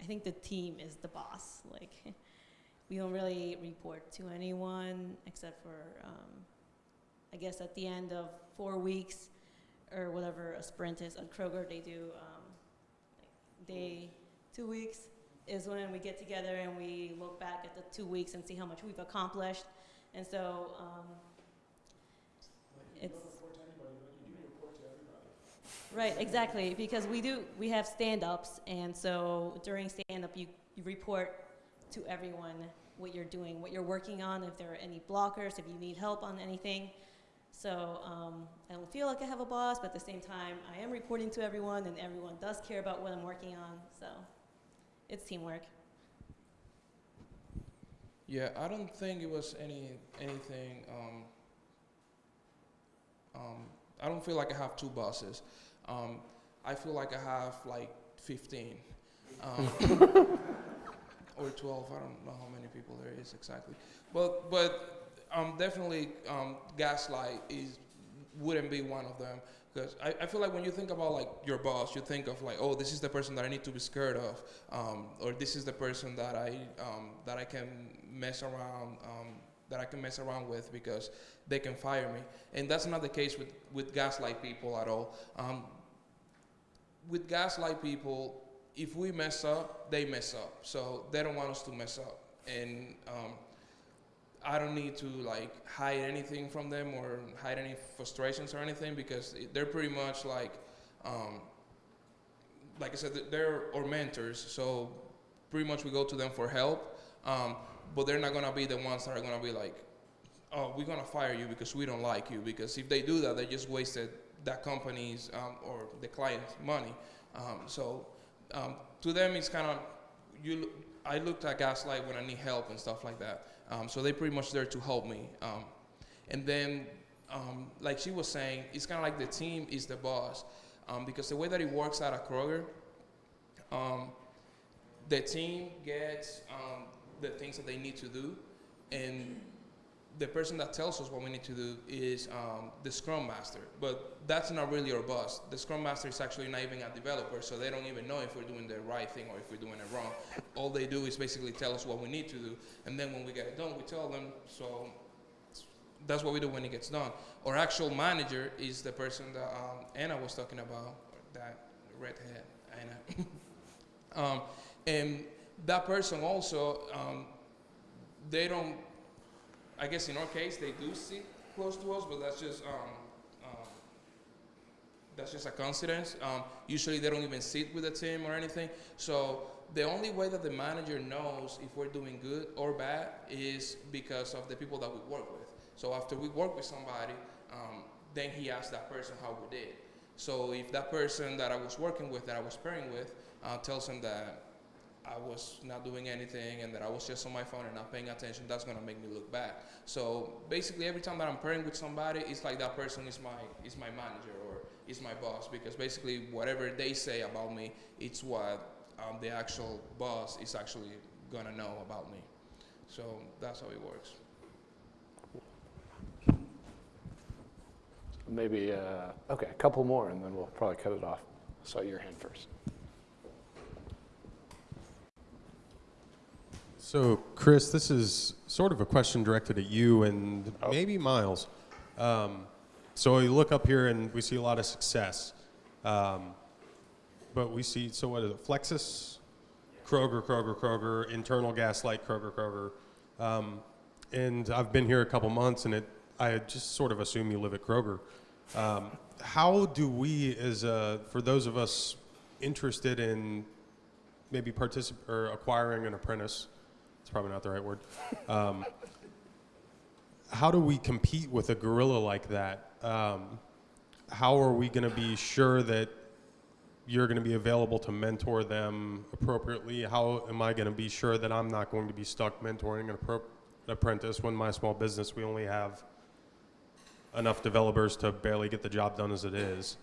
I think the team is the boss. Like we don't really report to anyone except for um, I guess at the end of four weeks or whatever a sprint is. At Kroger they do um, like day two weeks is when we get together and we look back at the two weeks and see how much we've accomplished. And so um, it's right exactly because we do we have stand-ups. And so during stand-up you, you report to everyone what you're doing what you're working on if there are any blockers if you need help on anything so um, i don't feel like i have a boss but at the same time i am reporting to everyone and everyone does care about what i'm working on so it's teamwork Yeah, I don't think it was any anything. Um, um, I don't feel like I have two bosses. Um, I feel like I have like 15 um, [laughs] or 12. I don't know how many people there is exactly, but but um, definitely um, Gaslight is wouldn't be one of them because I, I feel like when you think about like your boss, you think of like, oh, this is the person that I need to be scared of, um, or this is the person that I um, that I can mess around um, that I can mess around with because they can fire me, and that's not the case with with gaslight people at all. Um, with gaslight people, if we mess up, they mess up, so they don't want us to mess up, and um, I don't need to like hide anything from them or hide any frustrations or anything because they're pretty much like, um, like I said, they're our mentors. So pretty much we go to them for help, um, but they're not gonna be the ones that are gonna be like, oh, we're gonna fire you because we don't like you. Because if they do that, they just wasted that company's um, or the client's money. Um, so um, to them, it's kind of you. I looked at Gaslight when I need help and stuff like that. Um, so they're pretty much there to help me. Um, and then, um, like she was saying, it's kind of like the team is the boss. Um, because the way that it works out at Kroger, the team gets the things that they need to do, and the person that tells us what we need to do is um, the Scrum Master. But that's not really our boss. The Scrum Master is actually not even a developer, so they don't even know if we're doing the right thing or if we're doing it wrong. All they do is basically tell us what we need to do, and then when we get it done, we tell them. So that's what we do when it gets done. Our actual manager is the person that um, Anna was talking about, that redhead Anna. [laughs] um, and that person also, um, they don't I guess in our case, they do sit close to us, but that's just um, um, that's just a coincidence. Um, usually, they don't even sit with the team or anything. So the only way that the manager knows if we're doing good or bad is because of the people that we work with. So after we work with somebody, um, then he asks that person how we did. So if that person that I was working with, that I was pairing with, uh, tells him that I was not doing anything and that I was just on my phone and not paying attention, that's gonna make me look bad. So basically, every time that I'm pairing with somebody, it's like that person is my is my manager or is my boss because basically whatever they say about me, it's what um, the actual boss is actually gonna know about me. So that's how it works. Maybe, uh, okay, a couple more and then we'll probably cut it off. I Saw your hand first. So, Chris, this is sort of a question directed at you and Oh. maybe Miles. Um, so we look up here and we see a lot of success, um, but we see so what is it? Plexus, Kroger, Kroger, Kroger, internal gaslight, Kroger, Kroger, um, and I've been here a couple months, and it I just sort of assume you live at Kroger. Um, how do we, as uh, for those of us interested in maybe particip- or acquiring an apprentice? It's probably not the right word. Um, how do we compete with a gorilla like that? Um, how are we going to be sure that you're going to be available to mentor them appropriately? How am I going to be sure that I'm not going to be stuck mentoring an, apprentice when my small business we only have enough developers to barely get the job done as it is?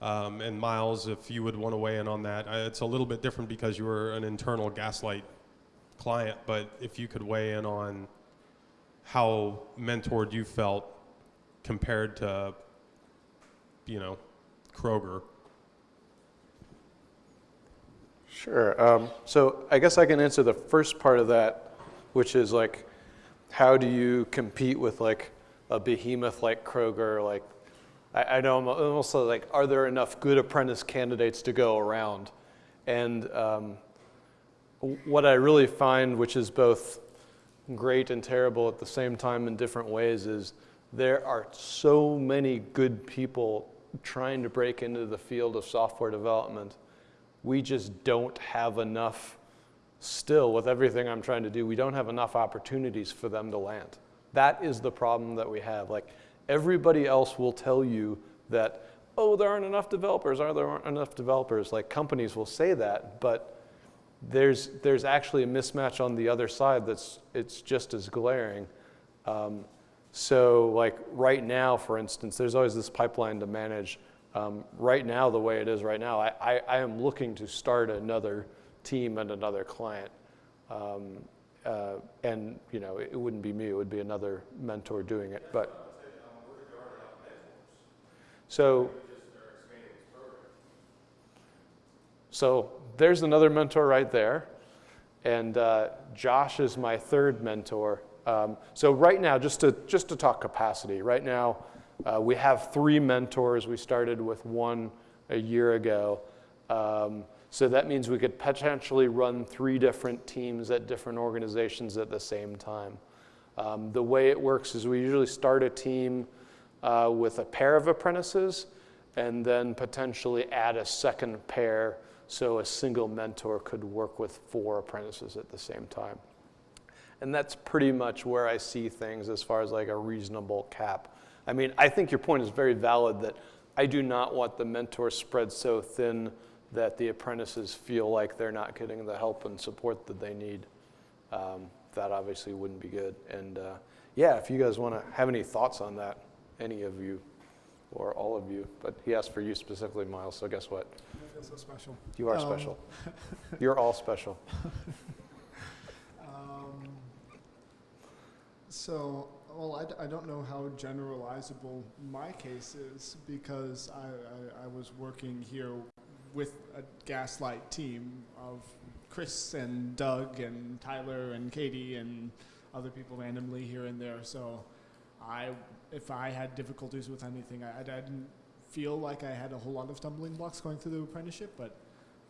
Um, and Miles, if you would want to weigh in on that, uh, it's a little bit different because you were an internal gaslight client, but if you could weigh in on how mentored you felt compared to, you know, Kroger. Sure. Um, so I guess I can answer the first part of that, which is like, how do you compete with like a behemoth like Kroger? Like, I, I know I'm almost like, are there enough good apprentice candidates to go around? And um, what I really find, which is both great and terrible at the same time in different ways, is there are so many good people trying to break into the field of software development. We just don't have enough, still, with everything I'm trying to do, we don't have enough opportunities for them to land. That is the problem that we have. Like, everybody else will tell you that, oh, there aren't enough developers, are there aren't enough developers. Like, companies will say that, but there's, there's actually a mismatch on the other side that's it's just as glaring. Um, so like right now, for instance, there's always this pipeline to manage. Um, right now, the way it is right now, I, I, I, am looking to start another team and another client. Um, uh, and you know, it, it, wouldn't be me; it would be another mentor doing it. But so, so there's another mentor right there, and uh, Josh is my third mentor. Um, so right now, just to, just to talk capacity, right now uh, we have three mentors. We started with one a year ago. Um, so that means we could potentially run three different teams at different organizations at the same time. Um, the way it works is we usually start a team uh, with a pair of apprentices and then potentially add a second pair so a single mentor could work with four apprentices at the same time. And that's pretty much where I see things as far as like a reasonable cap. I mean, I think your point is very valid that I do not want the mentor spread so thin that the apprentices feel like they're not getting the help and support that they need. Um, that obviously wouldn't be good. And uh, yeah, if you guys want to have any thoughts on that, any of you or all of you, but he asked for you specifically, Miles, so guess what? Feel so special. You are Um, special. [laughs] You're all special. Um, so, well, I, d- I don't know how generalizable my case is because I, I, I was working here with a Gaslight team of Chris and Doug and Tyler and Katie and other people randomly here and there. So, I, if I had difficulties with anything, I, I didn't feel like I had a whole lot of stumbling blocks going through the apprenticeship, but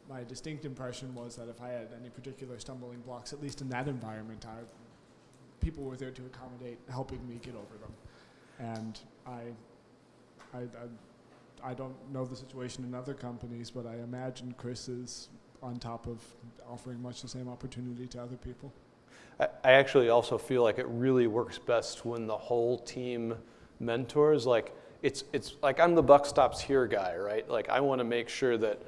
my distinct impression was that if I had any particular stumbling blocks, at least in that environment, I, people were there to accommodate, helping me get over them. And I, I, I, I don't know the situation in other companies, but I imagine Chris is on top of offering much the same opportunity to other people. I, I actually also feel like it really works best when the whole team mentors. Like it's it's like I'm the buck stops here guy, right? Like I want to make sure that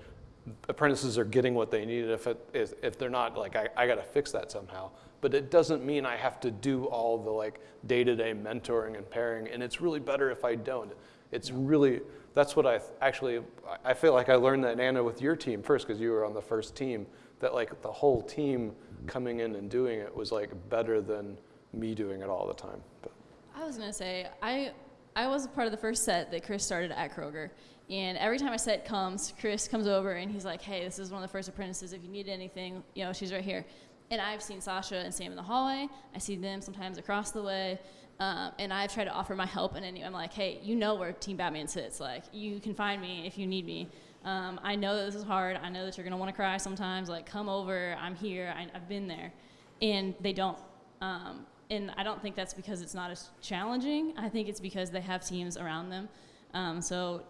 apprentices are getting what they need. If, it, if, if they're not, like, I, I got to fix that somehow. But it doesn't mean I have to do all the like day-to-day mentoring and pairing. And it's really better if I don't. It's really that's what I actually I feel like I learned that Anna with your team first because you were on the first team. That like the whole team coming in and doing it was like better than me doing it all the time. But. I was gonna say I I was part of the first set that Chris started at Kroger, and every time a set comes, Chris comes over and he's like, hey, this is one of the first apprentices. If you need anything, you know, she's right here. And I've seen Sasha and Sam in the hallway. I see them sometimes across the way. Um, and I've tried to offer my help. And I'm like, hey, you know where Team Batman sits. Like, you can find me if you need me. Um, I know that this is hard. I know that you're going to want to cry sometimes. Like, come over. I'm here. I, have been there. And they don't. Um, and I don't think that's because it's not as challenging. I think it's because they have teams around them. Um, so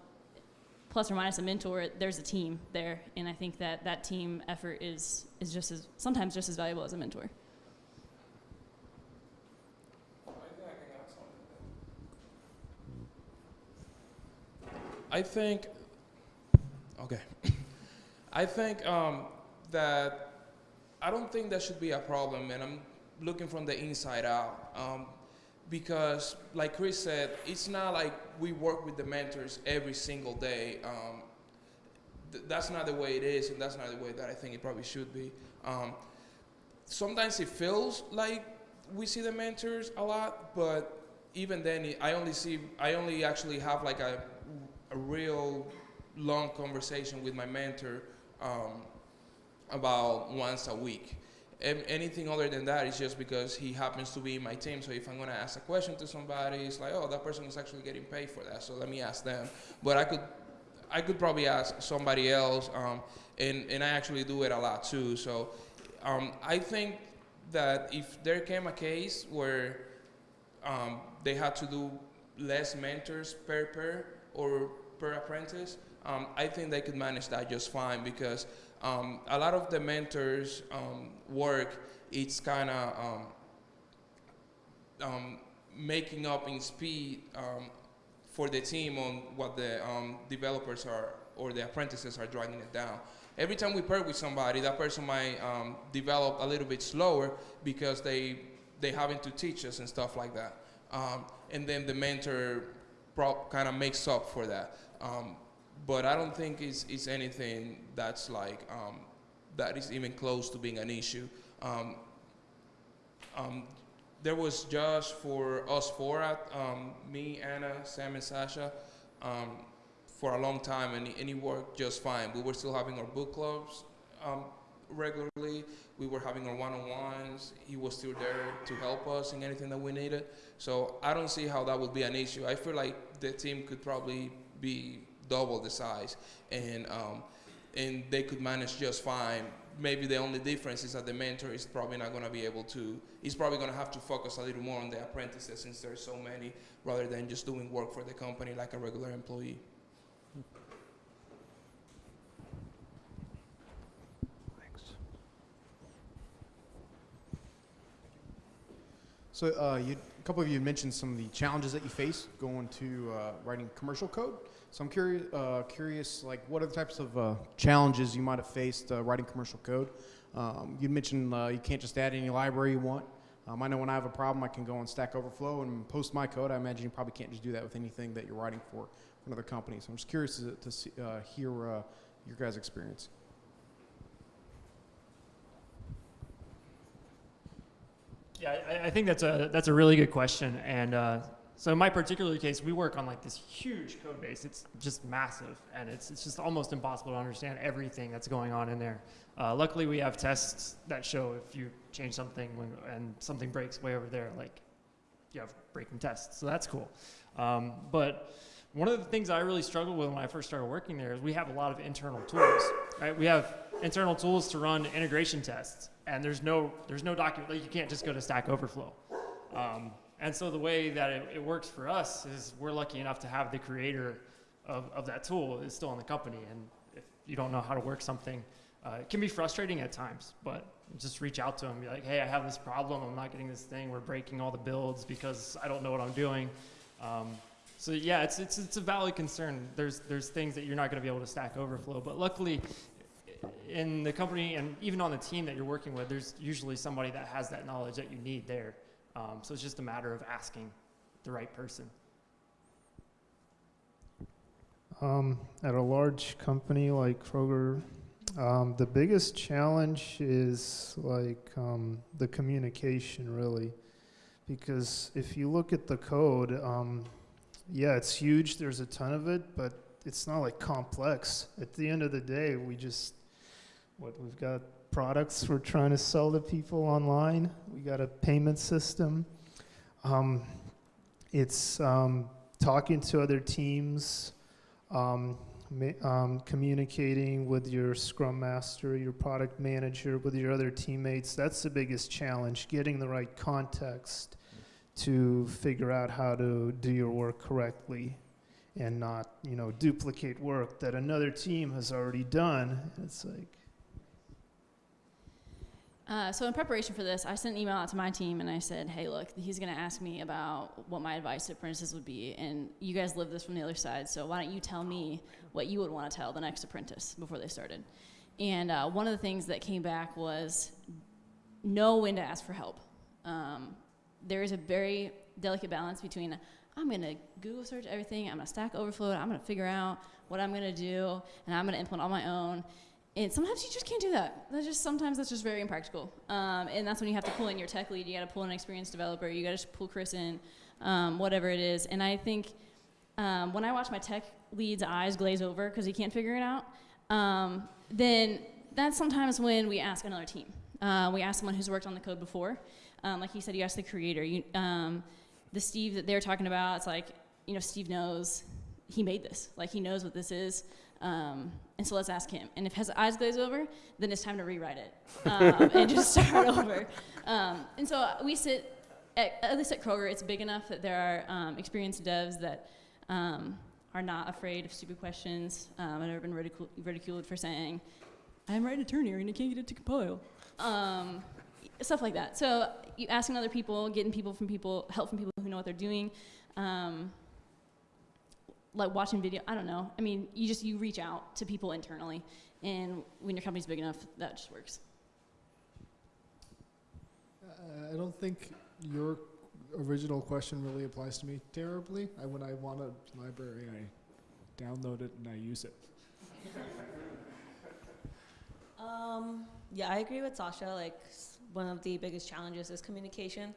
plus or minus a mentor, there's a team there, and I think that that team effort is is just as sometimes just as valuable as a mentor. I think, okay, [laughs] I think um, that I don't think that should be a problem, and I'm looking from the inside out. Um, because like Chris said, it's not like we work with the mentors every single day. Um, th that's not the way it is, and that's not the way that I think it probably should be. Um, sometimes it feels like we see the mentors a lot, but even then, I only see, I only actually have like a, a real long conversation with my mentor um, about once a week anything other than that is just because he happens to be in my team. So if I'm going to ask a question to somebody, it's like, oh, that person is actually getting paid for that. So let me ask them. But I could, I could probably ask somebody else, um, and and I actually do it a lot too. So um, I think that if there came a case where um, they had to do less mentors per pair or per apprentice, um, I think they could manage that just fine because um, a lot of the mentors um, work, it's kind of um, um, making up in speed for the team on what the developers are or the apprentices are dragging it down. Every time we pair with somebody, that person might develop a little bit slower because they they having to teach us and stuff like that. Um, and then the mentor kind of makes up for that. Um, but I don't think it's, it's anything that's like um, that is even close to being an issue. Um, um, there was just for us four, at, um, me, Anna, Sam, and Sasha, um, for a long time, and, and it worked just fine. We were still having our book clubs um, regularly. We were having our one-on-ones. He was still there to help us in anything that we needed. So I don't see how that would be an issue. I feel like the team could probably be double the size, and um, and they could manage just fine. Maybe the only difference is that the mentor is probably not going to be able to. He's probably going to have to focus a little more on the apprentices since there's so many, rather than just doing work for the company like a regular employee. So uh, you, a couple of you mentioned some of the challenges that you face going to uh, writing commercial code. So I'm curious, uh, curious, like what are the types of uh, challenges you might have faced uh, writing commercial code? Um, you mentioned uh, you can't just add any library you want. Um, I know when I have a problem, I can go on Stack Overflow and post my code. I imagine you probably can't just do that with anything that you're writing for another company. So I'm just curious to, to see, hear your guys' experience. Yeah, I, I, think that's a that's a really good question. And uh, so in my particular case, we work on like this huge code base. It's just massive, and it's it's just almost impossible to understand everything that's going on in there. Uh, luckily, we have tests that show if you change something when, and something breaks way over there, like you have breaking tests. So that's cool. Um, but one of the things I really struggled with when I first started working there is we have a lot of internal tools, right? We have internal tools to run integration tests and there's no there's no document like you can't just go to Stack Overflow. Um, and so the way that it, it, works for us is we're lucky enough to have the creator of, of that tool is still in the company. And if you don't know how to work something, uh, it can be frustrating at times, but just reach out to them, be like, hey, I have this problem. I'm not getting this thing. We're breaking all the builds because I don't know what I'm doing. Um, so yeah, it's, it's, it's a valid concern. There's, there's things that you're not going to be able to Stack Overflow, but luckily in the company and even on the team that you're working with, there's usually somebody that has that knowledge that you need there. Um, so it's just a matter of asking the right person. Um, at a large company like Kroger, um, the biggest challenge is like um, the communication, really. Because if you look at the code, um, yeah, it's huge, there's a ton of it, but it's not like complex. At the end of the day, we just what we've got products we're trying to sell to people online. We got a payment system. Um, it's um, talking to other teams, um, um, communicating with your scrum master, your product manager, with your other teammates. That's the biggest challenge, getting the right context to figure out how to do your work correctly and not, you know, duplicate work that another team has already done. It's like, uh, so in preparation for this, I sent an email out to my team and I said, "Hey, look, he's going to ask me about what my advice to apprentices would be, and you guys live this from the other side. So why don't you tell me what you would want to tell the next apprentice before they started?" And uh, one of the things that came back was know when to ask for help. Um, there is a very delicate balance between I'm going to Google search everything, I'm going to Stack Overflow, I'm going to figure out what I'm going to do, and I'm going to implement on my own and sometimes you just can't do that. That's just sometimes that's just very impractical. Um, and that's when you have to pull in your tech lead. You got to pull an experienced developer. You got to pull Chris in, um, whatever it is. And I think um, when I watch my tech lead's eyes glaze over because he can't figure it out, um, then that's sometimes when we ask another team. Uh, we ask someone who's worked on the code before. Um, like he said, you ask the creator. You, um, the Steve that they're talking about, it's like you know Steve knows he made this. Like he knows what this is. Um, and so let's ask him. And if his eyes glaze over, then it's time to rewrite it um, [laughs] and just start over. Um, and so we sit at, at least at Kroger, it's big enough that there are um, experienced devs that um, are not afraid of stupid questions. Um, I've never been ridicul- ridiculed for saying, "I'm writing right attorney and I can't get it to compile." Um, stuff like that. So you asking other people, getting people from people, help from people who know what they're doing. Um, like watching video, I don't know. I mean, you just you reach out to people internally, and when your company's big enough, that just works. Uh, I don't think your original question really applies to me terribly. I, when I want a library, I download it and I use it. Um, yeah, I agree with Sasha. Like, one of the biggest challenges is communication.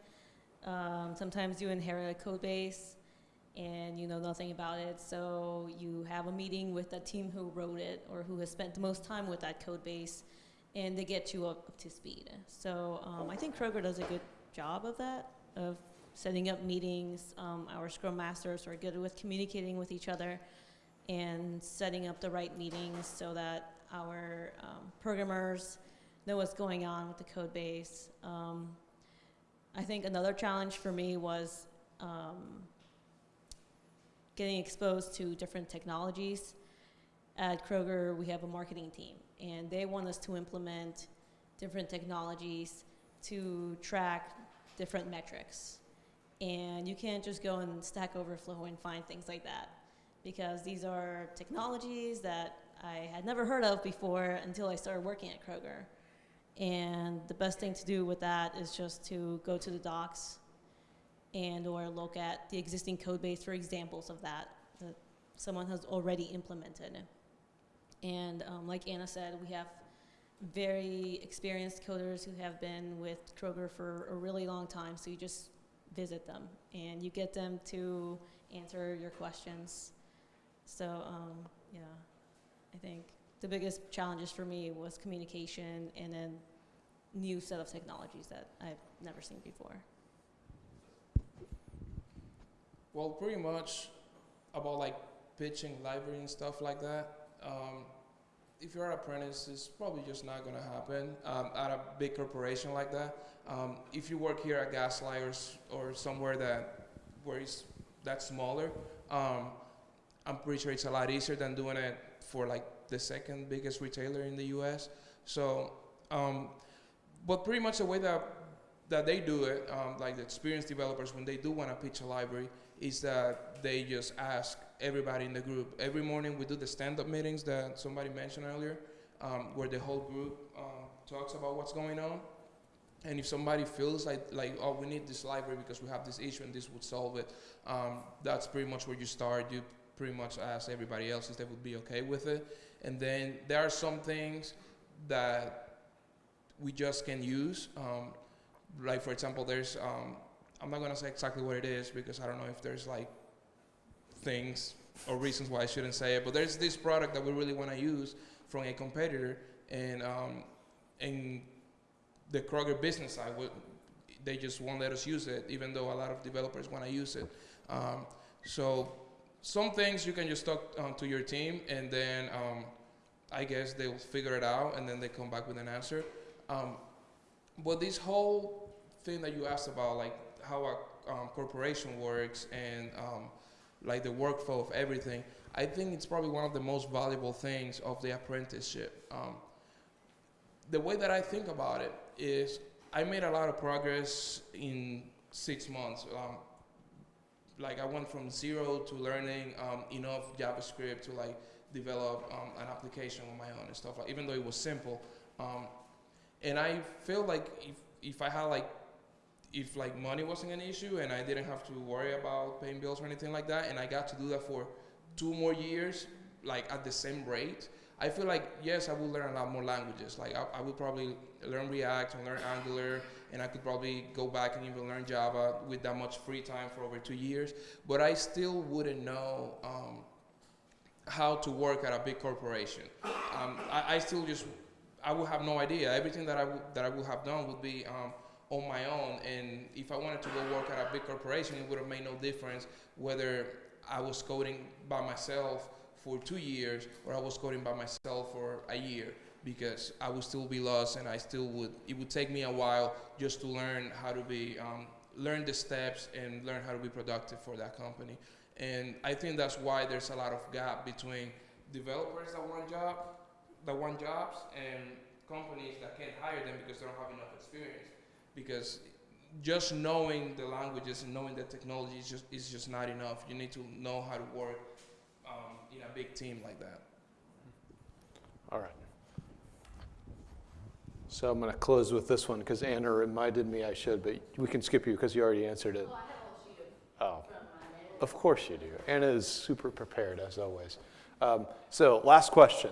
Um, sometimes you inherit a code base and you know nothing about it, so you have a meeting with the team who wrote it or who has spent the most time with that code base, and they get you up, up to speed. So um, I think Kroger does a good job of that, of setting up meetings. Um, our Scrum Masters are good with communicating with each other and setting up the right meetings so that our um, programmers know what's going on with the code base. Um, I think another challenge for me was um, getting exposed to different technologies. At Kroger, we have a marketing team, and they want us to implement different technologies to track different metrics. And you can't just go and Stack Overflow and find things like that because these are technologies that I had never heard of before until I started working at Kroger. And the best thing to do with that is just to go to the docs and or look at the existing code base for examples of that that someone has already implemented. And um, like Anna said, we have very experienced coders who have been with Kroger for a really long time, so you just visit them and you get them to answer your questions. So, um, yeah, I think the biggest challenges for me was communication and then new set of technologies that I've never seen before. Well, pretty much about like pitching library and stuff like that. Um, if you're an apprentice, it's probably just not gonna happen um, at a big corporation like that. Um, if you work here at Gaslight or, or somewhere that where it's that smaller, um, I'm pretty sure it's a lot easier than doing it for like the second biggest retailer in the U.S. So, um, but pretty much the way that that they do it, um, like the experienced developers, when they do want to pitch a library, is that they just ask everybody in the group. Every morning we do the stand-up meetings that somebody mentioned earlier, um, where the whole group um, talks about what's going on. And if somebody feels like, like, oh, we need this library because we have this issue and this would solve it, um, that's pretty much where you start. You pretty much ask everybody else if they would be okay with it. And then there are some things that we just can use. Um, like for example, there's um, I'm not gonna say exactly what it is because I don't know if there's like things or reasons why I shouldn't say it. But there's this product that we really want to use from a competitor, and um, in the Kroger business side, they just won't let us use it, even though a lot of developers want to use it. Um, so some things you can just talk um, to your team, and then um, I guess they'll figure it out, and then they come back with an answer. Um, but this whole thing that you asked about, like how a um, corporation works and um, like the workflow of everything, I think it's probably one of the most valuable things of the apprenticeship. Um, the way that I think about it is I made a lot of progress in six months. Um, like I went from zero to learning um, enough JavaScript to like develop um, an application on my own and stuff. Like, even though it was simple, and I feel like if if I had like if like money wasn't an issue and I didn't have to worry about paying bills or anything like that, and I got to do that for two more years, like at the same rate, I feel like yes, I would learn a lot more languages. Like I, I would probably learn React and learn Angular, and I could probably go back and even learn Java with that much free time for over two years. But I still wouldn't know um, how to work at a big corporation. Um, I, I still just I would have no idea. Everything that I that I would have done would be um, on my own. And if I wanted to go work at a big corporation, it would have made no difference whether I was coding by myself for two years or I was coding by myself for a year because I would still be lost and I still would, it would take me a while just to learn how to be um, learn the steps and learn how to be productive for that company. And I think that's why there's a lot of gap between developers that want job, that want jobs, and companies that can't hire them because they don't have enough experience. Because just knowing the languages and knowing the technology is just is just not enough. You need to know how to work um, in a big team like that. All right. So I'm going to close with this one because Anna reminded me I should, but we can skip you because you already answered it. Oh, of course you do. Anna is super prepared as always. Um, so last question.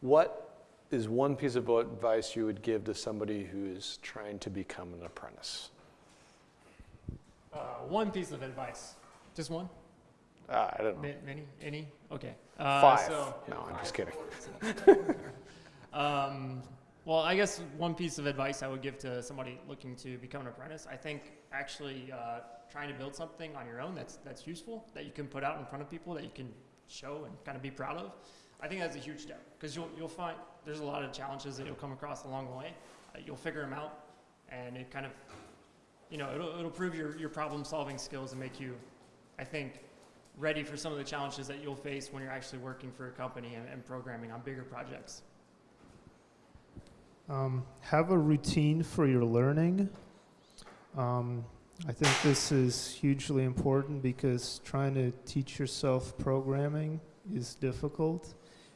What is one piece of advice you would give to somebody who is trying to become an apprentice? Uh, one piece of advice. Just one? Uh, I don't know. Ma- Many? Any? Okay. Uh, Five. So, no, I'm just kidding. [laughs] um, well, I guess one piece of advice I would give to somebody looking to become an apprentice, I think actually uh, trying to build something on your own that's that's useful, that you can put out in front of people, that you can show and kind of be proud of. I think that's a huge step because you'll you'll find there's a lot of challenges that you'll come across along the way. Uh, you'll figure them out, and it kind of, you know, it'll it'll prove your your problem solving skills and make you, I think, ready for some of the challenges that you'll face when you're actually working for a company and, and programming on bigger projects. Um, have a routine for your learning. Um, I think this is hugely important because trying to teach yourself programming is difficult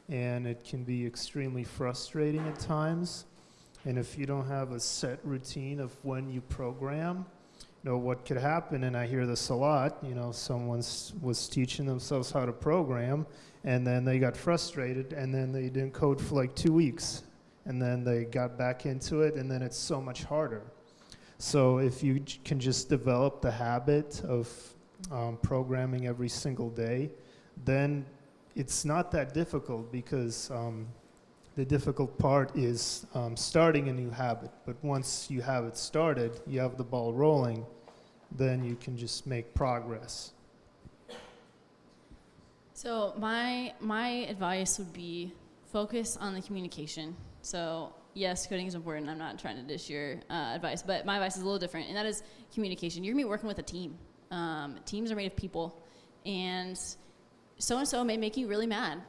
and it can be extremely frustrating at times. And if you don't have a set routine of when you program, you know what could happen, and I hear this a lot. You know, someone was teaching themselves how to program, and then they got frustrated, and then they didn't code for like two weeks, and then they got back into it, and then it's so much harder. So if you can just develop the habit of um, programming every single day, then it's not that difficult because um, the difficult part is um, starting a new habit. But once you have it started, you have the ball rolling, then you can just make progress. So my my advice would be focus on the communication. So yes, coding is important. I'm not trying to dish your uh, advice, but my advice is a little different, and that is communication. You're gonna be working with a team. Um, teams are made of people, and so and so may make you really mad,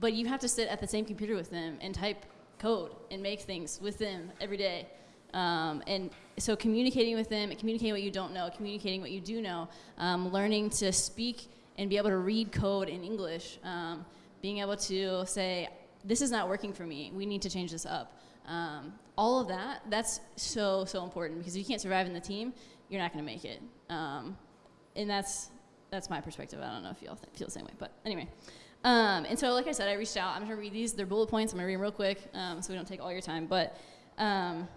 but you have to sit at the same computer with them and type code and make things with them every day. Um, and so communicating with them, communicating what you don't know, communicating what you do know, um, learning to speak and be able to read code in English, um, being able to say, this is not working for me, we need to change this up. Um, all of that, that's so, so important because if you can't survive in the team, you're not going to make it. Um, and that's, that's my perspective. I don't know if you all th- feel the same way, but anyway. Um, and so, like I said, I reached out. I'm going to read these. They're bullet points. I'm going to read them real quick um, so we don't take all your time. But um,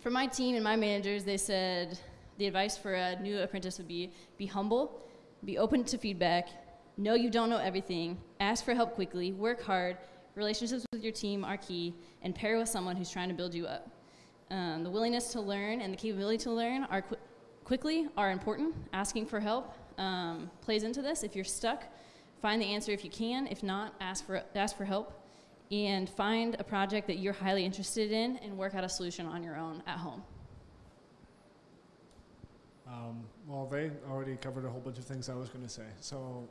for my team and my managers, they said the advice for a new apprentice would be be humble, be open to feedback, know you don't know everything, ask for help quickly, work hard, relationships with your team are key, and pair with someone who's trying to build you up. Um, the willingness to learn and the capability to learn are qu- quickly are important. Asking for help um, plays into this. If you're stuck, find the answer if you can. If not, ask for ask for help, and find a project that you're highly interested in and work out a solution on your own at home. Um, well, they already covered a whole bunch of things I was going to say. So,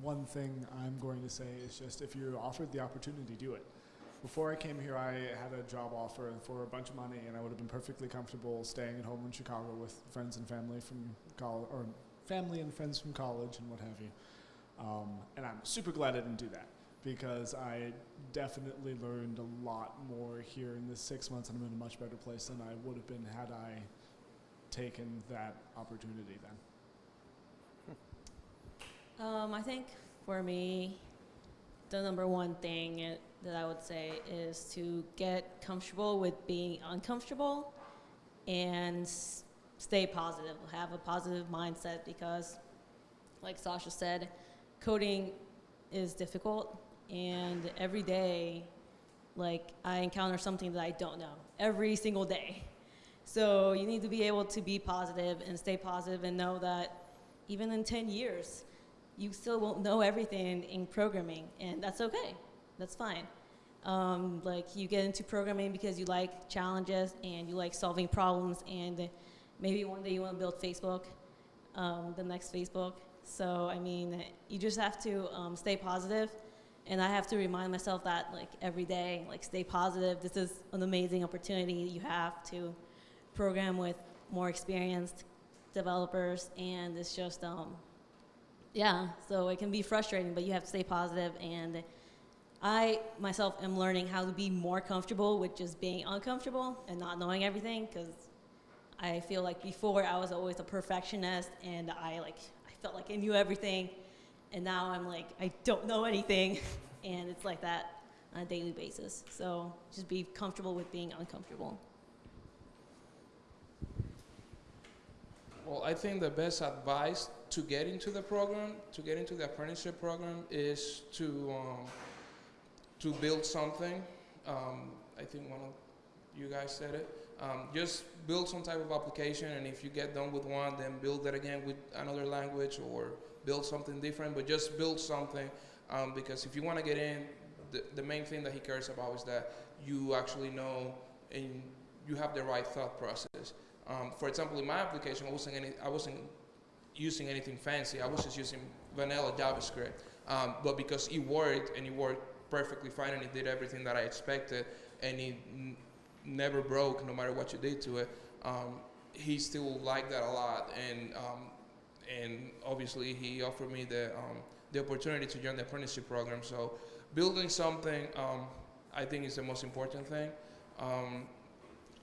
one thing I'm going to say is just if you're offered the opportunity, do it. Before I came here, I had a job offer for a bunch of money, and I would have been perfectly comfortable staying at home in Chicago with friends and family from college, or family and friends from college, and what have you. Um, and I'm super glad I didn't do that because I definitely learned a lot more here in this six months, and I'm in a much better place than I would have been had I taken that opportunity then. Um, I think for me, the number one thing it, that I would say is to get comfortable with being uncomfortable and stay positive, have a positive mindset because, like Sasha said, coding is difficult and every day, like, I encounter something that I don't know every single day. So you need to be able to be positive and stay positive and know that even in 10 years, you still won't know everything in programming, and that's okay. That's fine. Um, like you get into programming because you like challenges and you like solving problems, and maybe one day you want to build Facebook, um, the next Facebook. So I mean, you just have to um, stay positive, and I have to remind myself that like every day, like stay positive. This is an amazing opportunity you have to program with more experienced developers, and it's just um, yeah. So it can be frustrating, but you have to stay positive and. I myself am learning how to be more comfortable with just being uncomfortable and not knowing everything because I feel like before I was always a perfectionist and I like I felt like I knew everything and now I'm like I don't know anything [laughs] and it's like that on a daily basis. So just be comfortable with being uncomfortable. Well, I think the best advice to get into the program, to get into the apprenticeship program, is to um, to build something. Um, I think one of you guys said it. Um, just build some type of application, and if you get done with one, then build that again with another language or build something different. But just build something, um, because if you want to get in, the, the main thing that he cares about is that you actually know and you have the right thought process. Um, for example, in my application, I wasn't, any, I wasn't using anything fancy. I was just using vanilla JavaScript. Um, but because it worked and it worked perfectly fine and it did everything that I expected and it never broke no matter what you did to it, um, he still liked that a lot. And, um, and obviously, he offered me the, um, the opportunity to join the apprenticeship program. So, building something, um, I think, is the most important thing. Um,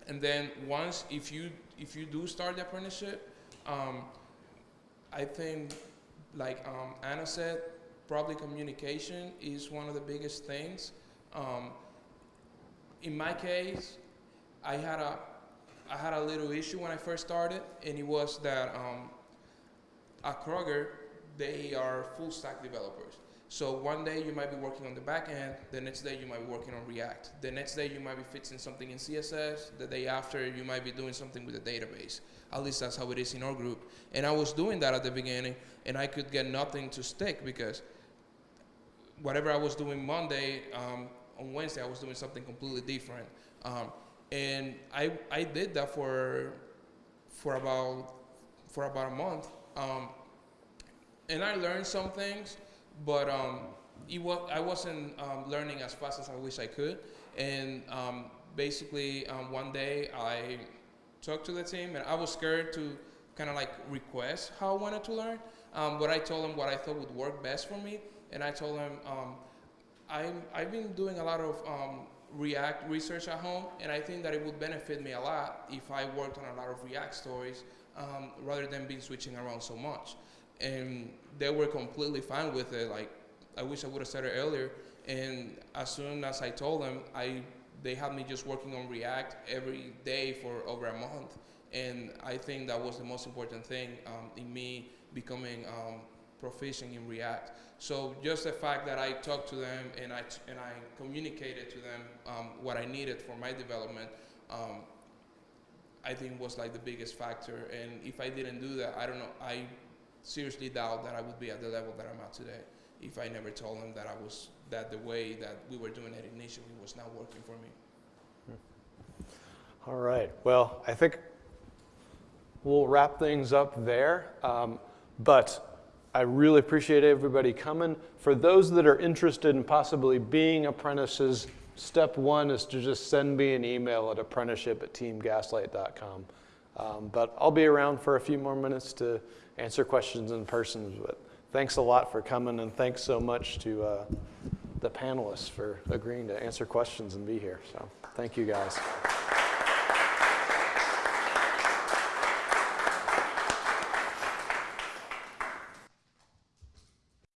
and then once, if you if you do start the apprenticeship, um, I think, like Anna said, probably communication is one of the biggest things. In my case, I had a I had a little issue when I first started, and it was that um, at Kroger they are full stack developers. So one day you might be working on the back end, the next day you might be working on React, the next day you might be fixing something in CSS, the day after you might be doing something with the database. At least that's how it is in our group. And I was doing that at the beginning, and I could get nothing to stick because whatever I was doing Monday, um, on Wednesday I was doing something completely different. Um, and I, I did that for, for, about, for about a month. Um, and I learned some things, but um, it was, I wasn't um, learning as fast as I wish I could. And um, basically, um, one day I talked to the team, and I was scared to kind of like request how I wanted to learn. Um, but I told them what I thought would work best for me, and I told them I'm, I've been doing a lot of React research at home, and I think that it would benefit me a lot if I worked on a lot of React stories rather than being switching around so much and they were completely fine with it. Like, I wish I would have said it earlier. And as soon as I told them, I they had me just working on React every day for over a month. And I think that was the most important thing um, in me becoming um, proficient in React. So just the fact that I talked to them and I, and I communicated to them um, what I needed for my development, um, I think was like the biggest factor. And if I didn't do that, I don't know, I seriously doubt that I would be at the level that I'm at today if I never told them that I was that the way that we were doing it initially was not working for me. All right. Well, I think we'll wrap things up there. Um, but I really appreciate everybody coming. For those that are interested in possibly being apprentices, step one is to just send me an email at apprenticeship at teamgaslight.com. Um, but I'll be around for a few more minutes to answer questions in person. But thanks a lot for coming, and thanks so much to uh, the panelists for agreeing to answer questions and be here. So thank you guys.